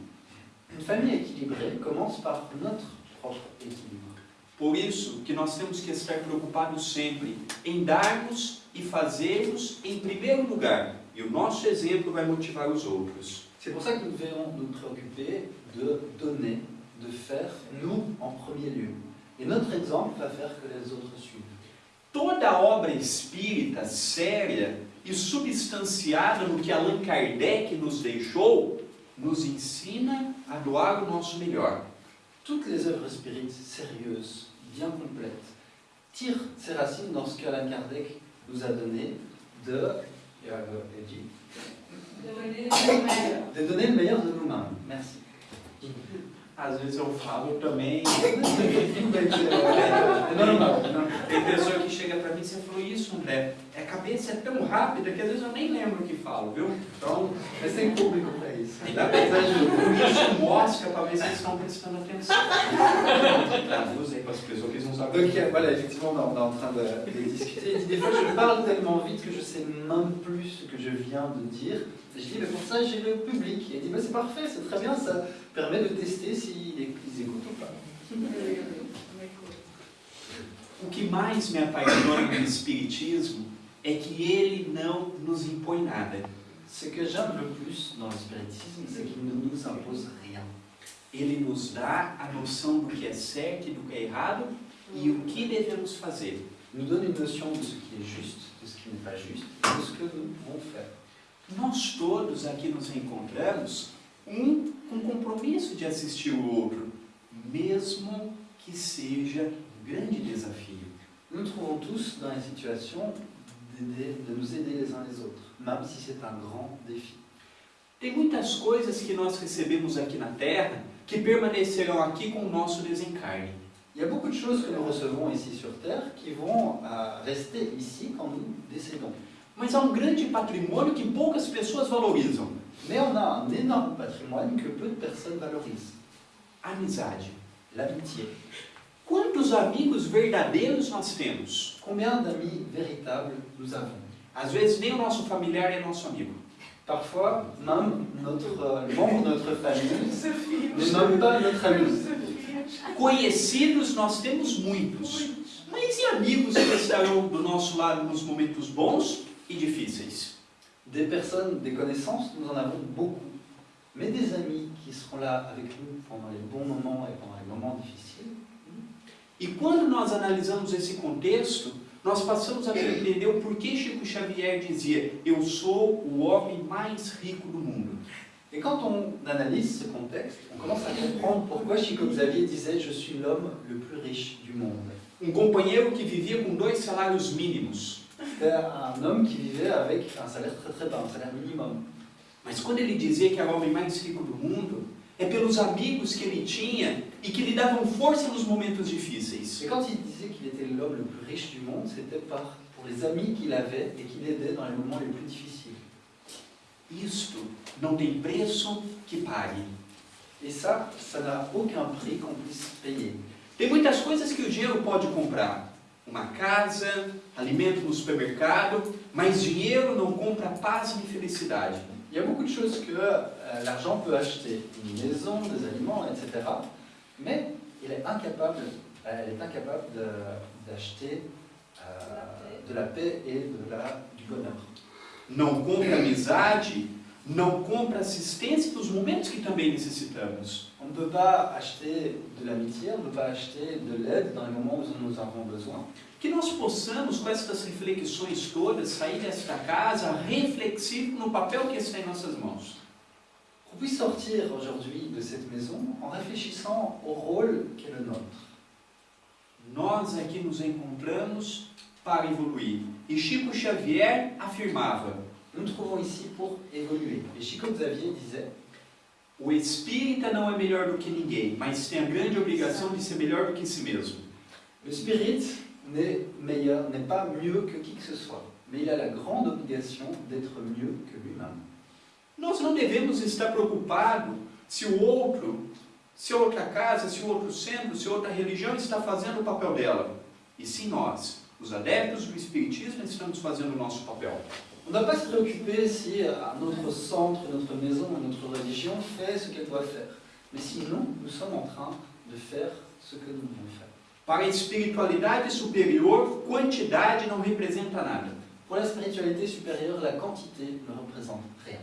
Une famille équilibrée commence par notre propre équilibre. Por isso que nós temos que estar preocupados sempre em darmos e fazermos em primeiro lugar. E o nosso exemplo vai motivar os outros. C'est pour ça que nous devons nous préoccuper de donner, de faire, nous en premier lieu. Et notre exemple va faire que les autres suivent. Toda obra espírita séria e substanciada no que Allan Kardec nos deixou, nos ensina a doar o nosso melhor. Toutes les œuvres spirites sérieuses, bien complètes, tirent ses racines dans ce qu'Alain Kardec nous a donné de, euh, Edgy, de donner le meilleur de nous-mêmes. Merci. Às vezes eu falo também. Non, non, non. Tem pessoa que chega para mim e você falou isso, André. A cabeça é tão rápida que às vezes eu nem lembro o que falo, viu? Então, Mais tem público para isso. ainda bem isso mostra para ver se eles estão prestando atenção. Traduz aí para as pessoas que eles não sabem. Donc voilà, effectivement, on est en train de, de discuter. Des fois, je parle tellement vite que je sais même plus ce que je viens de dire. Et je dis, mais pour ça, j'ai le public. Et il dit, bah, c'est parfait, c'est très bien, ça permet de tester s'ils ils écoutent ou pas. O que mais me apaixona no Espiritismo é que ele não nos impõe nada. Ce que j'aime le plus dans le spiritisme, c'est qu'il ne nous impose rien. Ele nos dá a noção do que é certo e do que é errado e o que devemos fazer. Nous donne une notion de ce qui est juste, de ce qui n'est pas juste, de ce que nous devons faire. Nós todos aqui nos encontramos um com compromisso de assistir o outro, mesmo que seja um grande desafio. Nous nous trouvons tous dans les situations d'aider- de nous aider les uns les autres, même si c'est un grand défi. Tem muitas coisas que nós recebemos aqui na Terra que permanecerão aqui com o nosso desencarne. Il y a beaucoup de choses que nous recevons ici sur Terre qui vont euh, rester ici quand nous décédons. Mas há um grande patrimônio que poucas pessoas valorizam: Mais on a un énorme patrimoine que peu de personnes valorisent. amizade. L'amitié. Quantos amigos verdadeiros nós temos? Combien d'amis véritables nous avons Às vezes nem o nosso familiar é nosso amigo. Parfois, même notre euh, membre de notre famille n'est même pas notre ami. Conhecidos nós temos muitos. Mas e amigos que estarão do nosso lado nos momentos bons e difíceis? Des personnes, des connaissances, nous en avons beaucoup. Mais des amis qui seront là avec nous pendant les bons moments et pendant les moments difficiles, E quando nós analisamos esse contexto, nós passamos a compreender o porquê Chico Xavier dizia: Eu sou o homem mais rico do mundo. Et quand on analyse ce contexte, on commence à comprendre pourquoi Chico Xavier disait Je suis l'homme le plus riche du monde. Um companheiro que vivia com dois salários mínimos. C'était un homme qui vivait avec un salaire très très bas, un salaire minimum. Mas quando ele dizia que era o homem mais rico do mundo, é pelos amigos que ele tinha e que lhe davam força nos momentos difíceis. Et quand il disait qu'il était l'homme le plus riche du monde, c'était par, pour les amis qu'il avait et qui l'aidaient dans les moments les plus difficiles. Isto não tem preço que pague. Et ça, ça n'a aucun prix qu'on puisse payer. Tem muitas coisas que o dinheiro pode comprar. Uma casa, alimento no supermercado, mas dinheiro não compra paz nem felicidade. Il y a beaucoup de choses que euh, l'argent peut acheter, une maison, des aliments, etc. Mais il est incapable, elle est incapable d'acheter euh, de la paix et de la, du bonheur. Não compra amizade, não compra assistência nos momentos que também necessitamos. On ne peut pas acheter de l'amitié, on ne peut pas acheter de l'aide dans les moments où nous en avons besoin. Que nós possamos, com essas reflexões todas, sair desta casa reflexivo no papel que está em nossas mãos. Qu'on puisse sortir aujourd'hui de cette maison en réfléchissant au rôle qui est le nôtre. Nós aqui nos encontramos para evoluir. E Chico Xavier afirmava: Nous nous trouvons ici pour évoluer. Et Chico Xavier disait o espírita não é melhor do que ninguém, mas tem a grande obrigação de ser melhor do que si mesmo. Le spirit n'est meilleur, n'est pas mieux que qui que ce soit, mais il a la grande obligation d'être mieux que. Nós não devemos estar preocupados se o outro, se outra casa, se outro centro, se outra religião está fazendo o papel dela. E sim nós, os adeptos do Espiritismo, estamos fazendo o nosso papel. On doit pas se préoccuper si un autre centre, notre maison, notre religion fait ce qu'elle doit faire. Mais sinon, nous sommes en train de faire ce que nous devons faire. Para a espiritualidade superior, quantidade não representa nada. Pour la spiritualité supérieure, la quantité ne représente rien.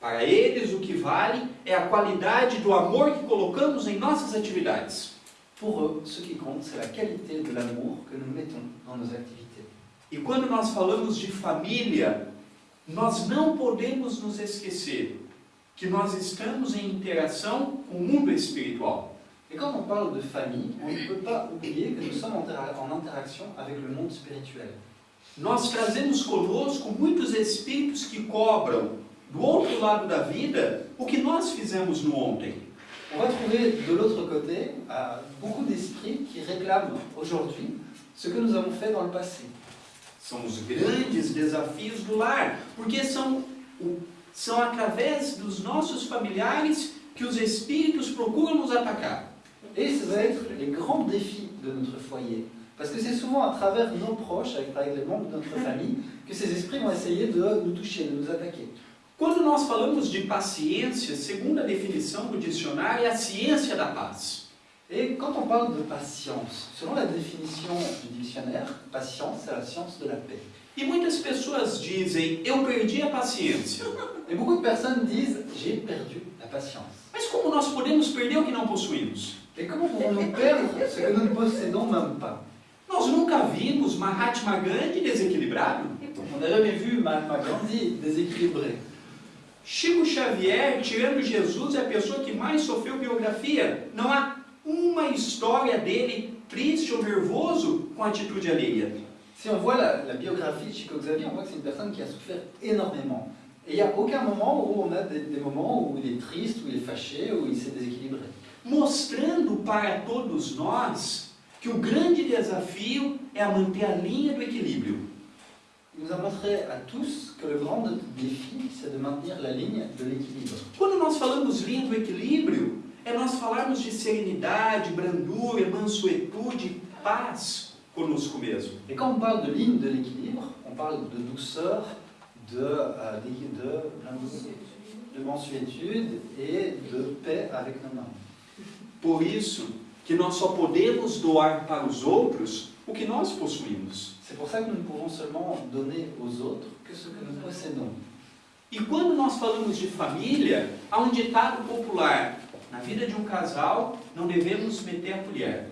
Para eles, o que vale é a qualidade do amor que colocamos em nossas atividades. Pour eux, ce qui compte, c'est la qualité de l'amour que nous mettons dans nos activités. E quando nós falamos de família, nós não podemos nos esquecer que nós estamos em interação com o mundo espiritual. Et quand on parle de famille, on ne peut pas oublier que nous sommes en interaction avec le monde spirituel. Nós trazemos conosco muitos espíritos que cobram, do outro lado da vida, o que nós fizemos no ontem. On va trouver de l'autre côté euh, beaucoup d'esprits qui réclament aujourd'hui ce que nous avons fait dans le passé. São os grandes desafios do lar, porque são, são através dos nossos familiares que os espíritos procuram nos atacar. Et ça va être les grands défis de notre foyer. Parce que c'est souvent à travers nos proches, avec, avec les membres de notre famille, que ces esprits vont essayer de nous toucher, de nous attaquer. Quando nós falamos de paciência, segundo a definição do dicionário, é a ciência da paz. Et quand on parle de patience, selon la définition du dictionnaire, patience, c'est la science de la paix. E muitas pessoas dizem, eu perdi a paciência. Et beaucoup de personnes disent j'ai perdu la patience. Mas como nós podemos perder o que não possuímos? Et comment pouvons-nous perdre ce que nous ne possédons même pas Nós nunca vimos Mahatma Gandhi desequilibrado. On n'a jamais vu Mahatma Gandhi déséquilibré. Chico Xavier, tirando Jesus, é a pessoa que mais sofreu biografia. Não há uma história dele triste ou nervoso com a atitude alheia. Si on voit la, la biographie de Chico Xavier, on voit que c'est une personne qui a souffert énormément. Et il n'y a aucun moment où on a des, des moments où il est triste, où il est fâché, où il s'est déséquilibré. mostrando para todos nós que o grande desafio é manter a linha do equilíbrio. Nous a montré à tous que le grand défi, c'est de maintenir la ligne de l'équilibre. Quando nós falamos linha do equilíbrio, é nós falarmos de serenidade, brandura, mansuetude, paz conosco mesmo. Et quand on parle de ligne de l'équilibre, on parle de douceur, de, euh, d'équi- de, de mansuétude et de paix avec nos mains. Por isso que nós só podemos doar para os outros o que nós possuímos. C'est pour ça que nous ne pouvons seulement donner aux autres que ce que nous possédons. E quando nós falamos de família, há um ditado popular: na vida de um casal não devemos meter a colher.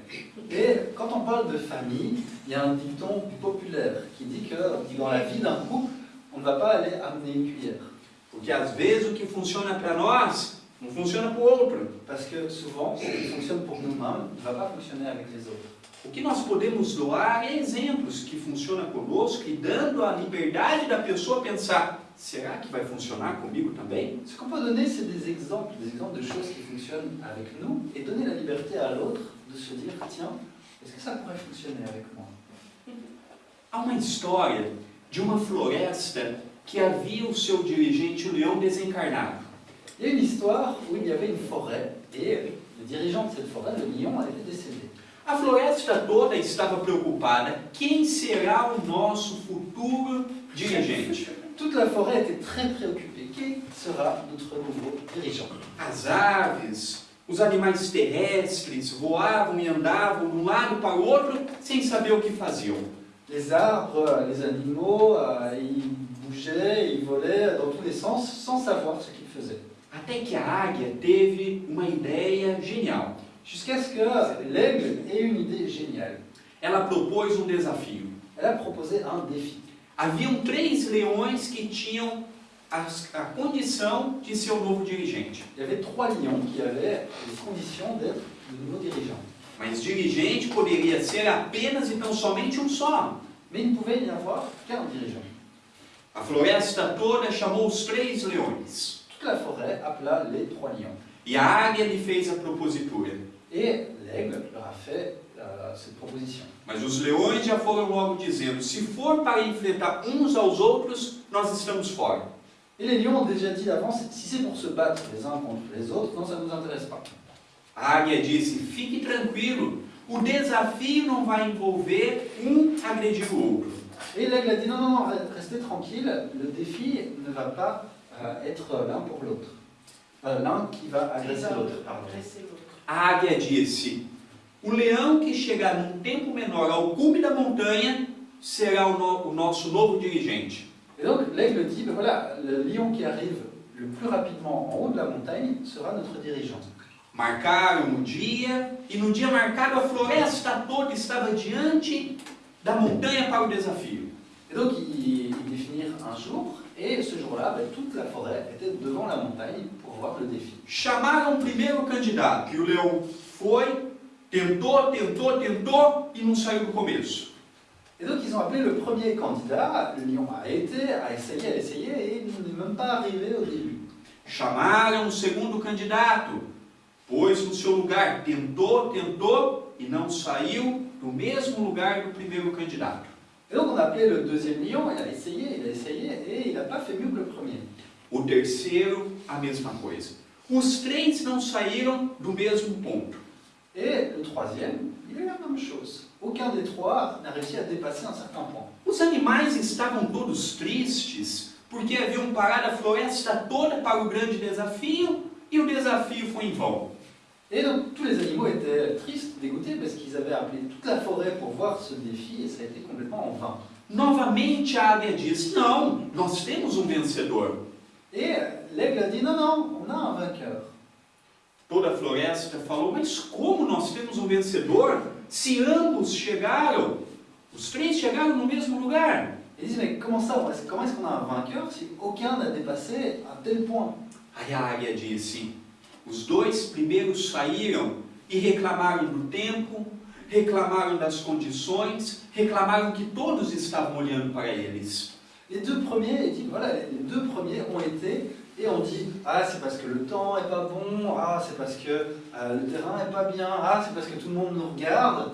Et quand on parle de famille, il y a un dicton populaire qui dit que dans la vie d'un couple, on ne va pas aller amener une cuillère. Porque às vezes o que funciona para nós não funciona para o outro. Parce que souvent, ce qui fonctionne pour nous-mêmes ne va pas fonctionner avec les autres. O que nós podemos doar é exemplos que funcionam conosco e dando a liberdade da pessoa pensar: será que vai funcionar comigo também? Ce qu'on peut donner, c'est des exemples, des exemples de choses qui fonctionnent avec nous et donner la liberté à l'autre de se dire tiens, est-ce que ça pourrait fonctionner avec moi Há uma história de uma floresta que havia o seu dirigente, o leão desencarnado. Il y a une histoire où il y avait une forêt et le dirigeant de cette forêt, le lion, a été décédé. A floresta toda estava preocupada: quem será o nosso futuro dirigente? Toute la forêt était très préoccupée. Qui sera notre nouveau dirigeant As aves, os animais terrestres voavam e andavam de um lado para o outro sem saber o que faziam. Les arbres, les animaux, euh, ils bougeaient, ils volaient dans tous les sens sans savoir ce qu'ils faisaient. Até que a águia teve uma ideia genial. Jusqu'à ce que l'aigle ait une idée géniale. Ela propôs um desafio. Elle a proposé un défi. Haviam três leões que tinham as- a condição de ser o novo dirigente. Il y avait trois lions qui avaient les conditions d'être le nouveau dirigeant. Mas dirigente poderia ser apenas e tão somente um só. Mais il ne pouvait y avoir qu'un dirigeant. A floresta toda chamou os três leões. Toute la forêt appela les trois lions. E a águia lhe fez a propositura. Et l'aigle leur a fait euh, cette proposition. Mas os leões já foram logo dizendo: se for para enfrentar uns aos outros, nós estamos fora. Et les lions ont déjà dit d'avance, si c'est pour se battre les uns contre les autres, non, ça ne nous intéresse pas. A águia disse: fique tranquilo, o desafio não vai envolver um agredir o outro. Et l'aigle a dit, non, non, non, restez tranquille, le défi ne va pas euh, être l'un pour l'autre. Euh, l'un qui va agresser l'autre, pardon. A águia disse: o leão que chegar num tempo menor ao cume da montanha será o, no- o nosso novo dirigente. Et donc l'aigle dit, ben voilà, le lion qui arrive le plus rapidement en haut de la montagne sera notre dirigeant. Marcaram o dia, e no dia marcado a floresta toda estava diante da montanha para o desafio. Et donc ils, ils définirent un jour, et ce jour-là, ben, toute la forêt était devant la montagne pour voir le défi. Chamaram o primeiro candidato, e o leão foi, tentou, tentou, tentou e não saiu do começo. Et donc ils ont appelé le premier candidat, le lion a été, a essayé, a essayé, et il n'est même pas arrivé au début. Chamaram o segundo candidato, pôs no seu lugar, tentou, tentou e não saiu do mesmo lugar do primeiro candidato. Et donc on a appelé le deuxième lion, il a essayé, il a essayé, et il n'a pas fait mieux que le premier. O terceiro, a mesma coisa. Os três não saíram do mesmo ponto. Et le troisième, il a eu la même chose. Aucun des trois n'a réussi à dépasser un certain point. Os animais estavam todos tristes porque haviam parado a floresta toda para o grande desafio e o desafio foi em vão. Et donc tous les animaux étaient tristes, dégoûtés, parce qu'ils avaient appelé toute la forêt pour voir ce défi, et ça a été complètement en vain. Novamente a águia diz: Não, nós temos um vencedor. Et l'aigle a dit, non, non, on a un vainqueur. Toda a floresta falou: Mas como nós temos um vencedor se ambos chegaram? Os três chegaram no mesmo lugar. Et ils disent, mais comment ça, on- comment est-ce qu'on a un vainqueur si aucun n'a dépassé un tel point Aí a águia disse: Os dois primeiros saíram e reclamaram do tempo, reclamaram das condições, reclamaram que todos estavam olhando para eles. Les deux premiers, ils disent, voilà, les deux premiers ont été, et on dit, ah, c'est parce que le temps est pas bon, ah, c'est parce que euh, le terrain est pas bien, ah, c'est parce que tout le monde nous regarde.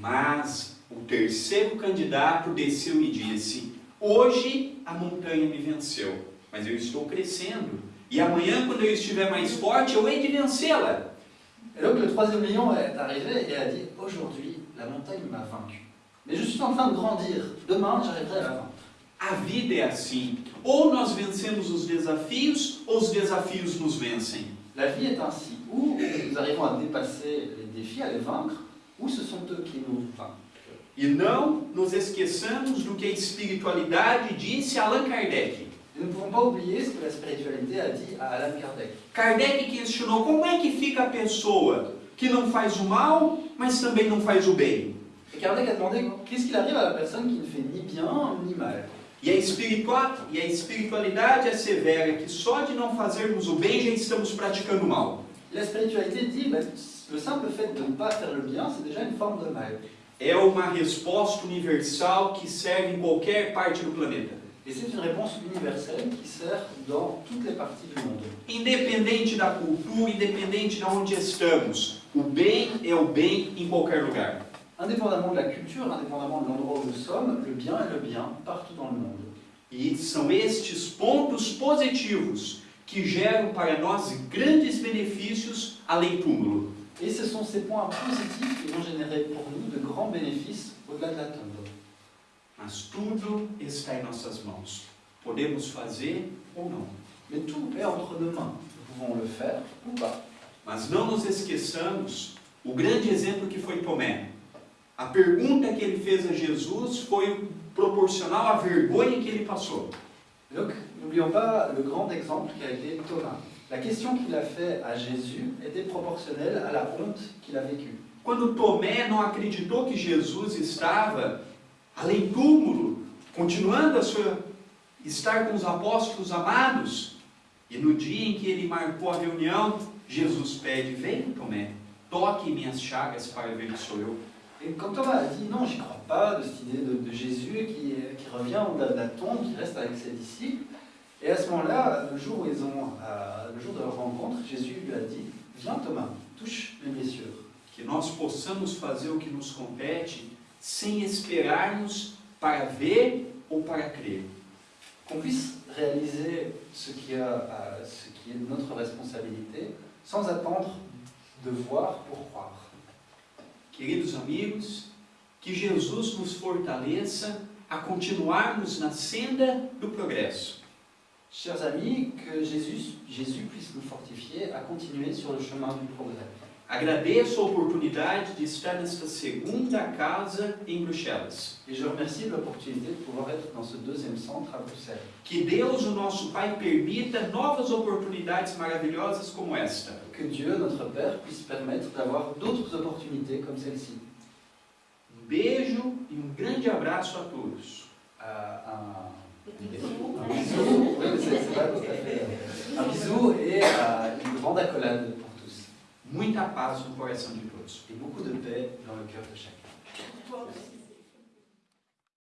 Mas o terceiro candidato desceu e disse: Hoje a montanha me venceu, mas eu estou crescendo. E amanhã, quando eu estiver mais forte, eu hei de vencê-la. Donc le troisième lion est arrivé et a dit, aujourd'hui, la montagne m'a vaincu. Mais je suis en train de grandir, demain, j'arriverai à la vaincre. A vida é assim: ou nós vencemos os desafios, ou os desafios nos vencem. La vie est ainsi, ou nous arrivons à dépasser les défis, à les vaincre, ou ce sont eux qui nous vaincent. E não nos esqueçamos do que a espiritualidade disse Allan Kardec. Nous ne pouvons pas oublier ce que la spiritualité a dit à Alan Kardec. Kardec questionou como é que fica a pessoa que não faz o mal, mas também não faz o bem. Et Kardec a demandé qu'est-ce qu'il arrive à la personne qui ne fait ni bien ni mal. E a, e a espiritualidade assevera que só de não fazermos o bem já estamos praticando o mal. La spiritualité dit, ben, le simple fait de ne pas faire le bien, c'est déjà une forme de mal. É uma resposta universal que serve em qualquer parte do planeta. Et c'est une réponse universelle qui sert dans toutes les parties du monde. Independente da cultura, independente de onde estamos, o bem é o bem em qualquer lugar. Indépendamment de la culture, indépendamment de l'endroit où nous sommes, le bien est le bien partout dans le monde. E são estes pontos positivos que geram para nós grandes benefícios além túmulo. Et ce sont ces points positifs qui vont générer pour nous de grands bénéfices au-delà de la tombe. Mas tudo está em nossas mãos. Podemos fazer ou não. Mais tout est entre nos mains. Nous pouvons le faire ou pas. Mas não nos esqueçamos o grande exemplo que foi Tomé. A pergunta que ele fez a Jesus foi proporcional à vergonha que ele passou. Donc, n'oublions pas le grand exemple qui a été Thomas. La question qu'il a fait à Jésus était proportionnelle à la honte qu'il a vécue. Quando Tomé não acreditou que Jesus estava além túmulo, continuando a sua estar com os apóstolos amados, e no dia em que ele marcou a reunião, Jesus pede: Vem, Tomé, toque minhas chagas para ver que sou eu. Et quand Thomas a dit non, j'y crois pas, de cette idée de, de Jésus qui, qui revient au-delà de la tombe, qui reste avec ses disciples, et à ce moment-là, le jour où ils ont, euh, le jour de leur rencontre, Jésus lui a dit Viens Thomas, touche mes blessures. Que nós possamos fazer o que nos compete sem esperarmos para ver ou para crer. Qu'on puisse réaliser ce qui, a, euh, ce qui est notre responsabilité sans attendre de voir pour croire. Queridos amigos, que Jesus nos fortaleça a continuarmos na senda do progresso. Chers amis, que Jésus, Jésus puisse nous fortifier à continuer sur le chemin du progrès. Agradeço a oportunidade de estar nesta segunda casa em Bruxelas. Et je remercie de l'opportunité de pouvoir être dans ce deuxième centre à Bruxelles. Que Deus, o nosso Pai, permita novas oportunidades maravilhosas como esta. Que Dieu, notre Père, puisse permettre d'avoir d'autres opportunités comme celle-ci. Um beijo e um grande abraço a todos. Euh, un, un bisou, oui, mais c'est- c'est pas tout à fait. Un bisou et euh, une grande accolade tous. Muita paz no coração de todos. Et beaucoup de paix dans le cœur de chacun.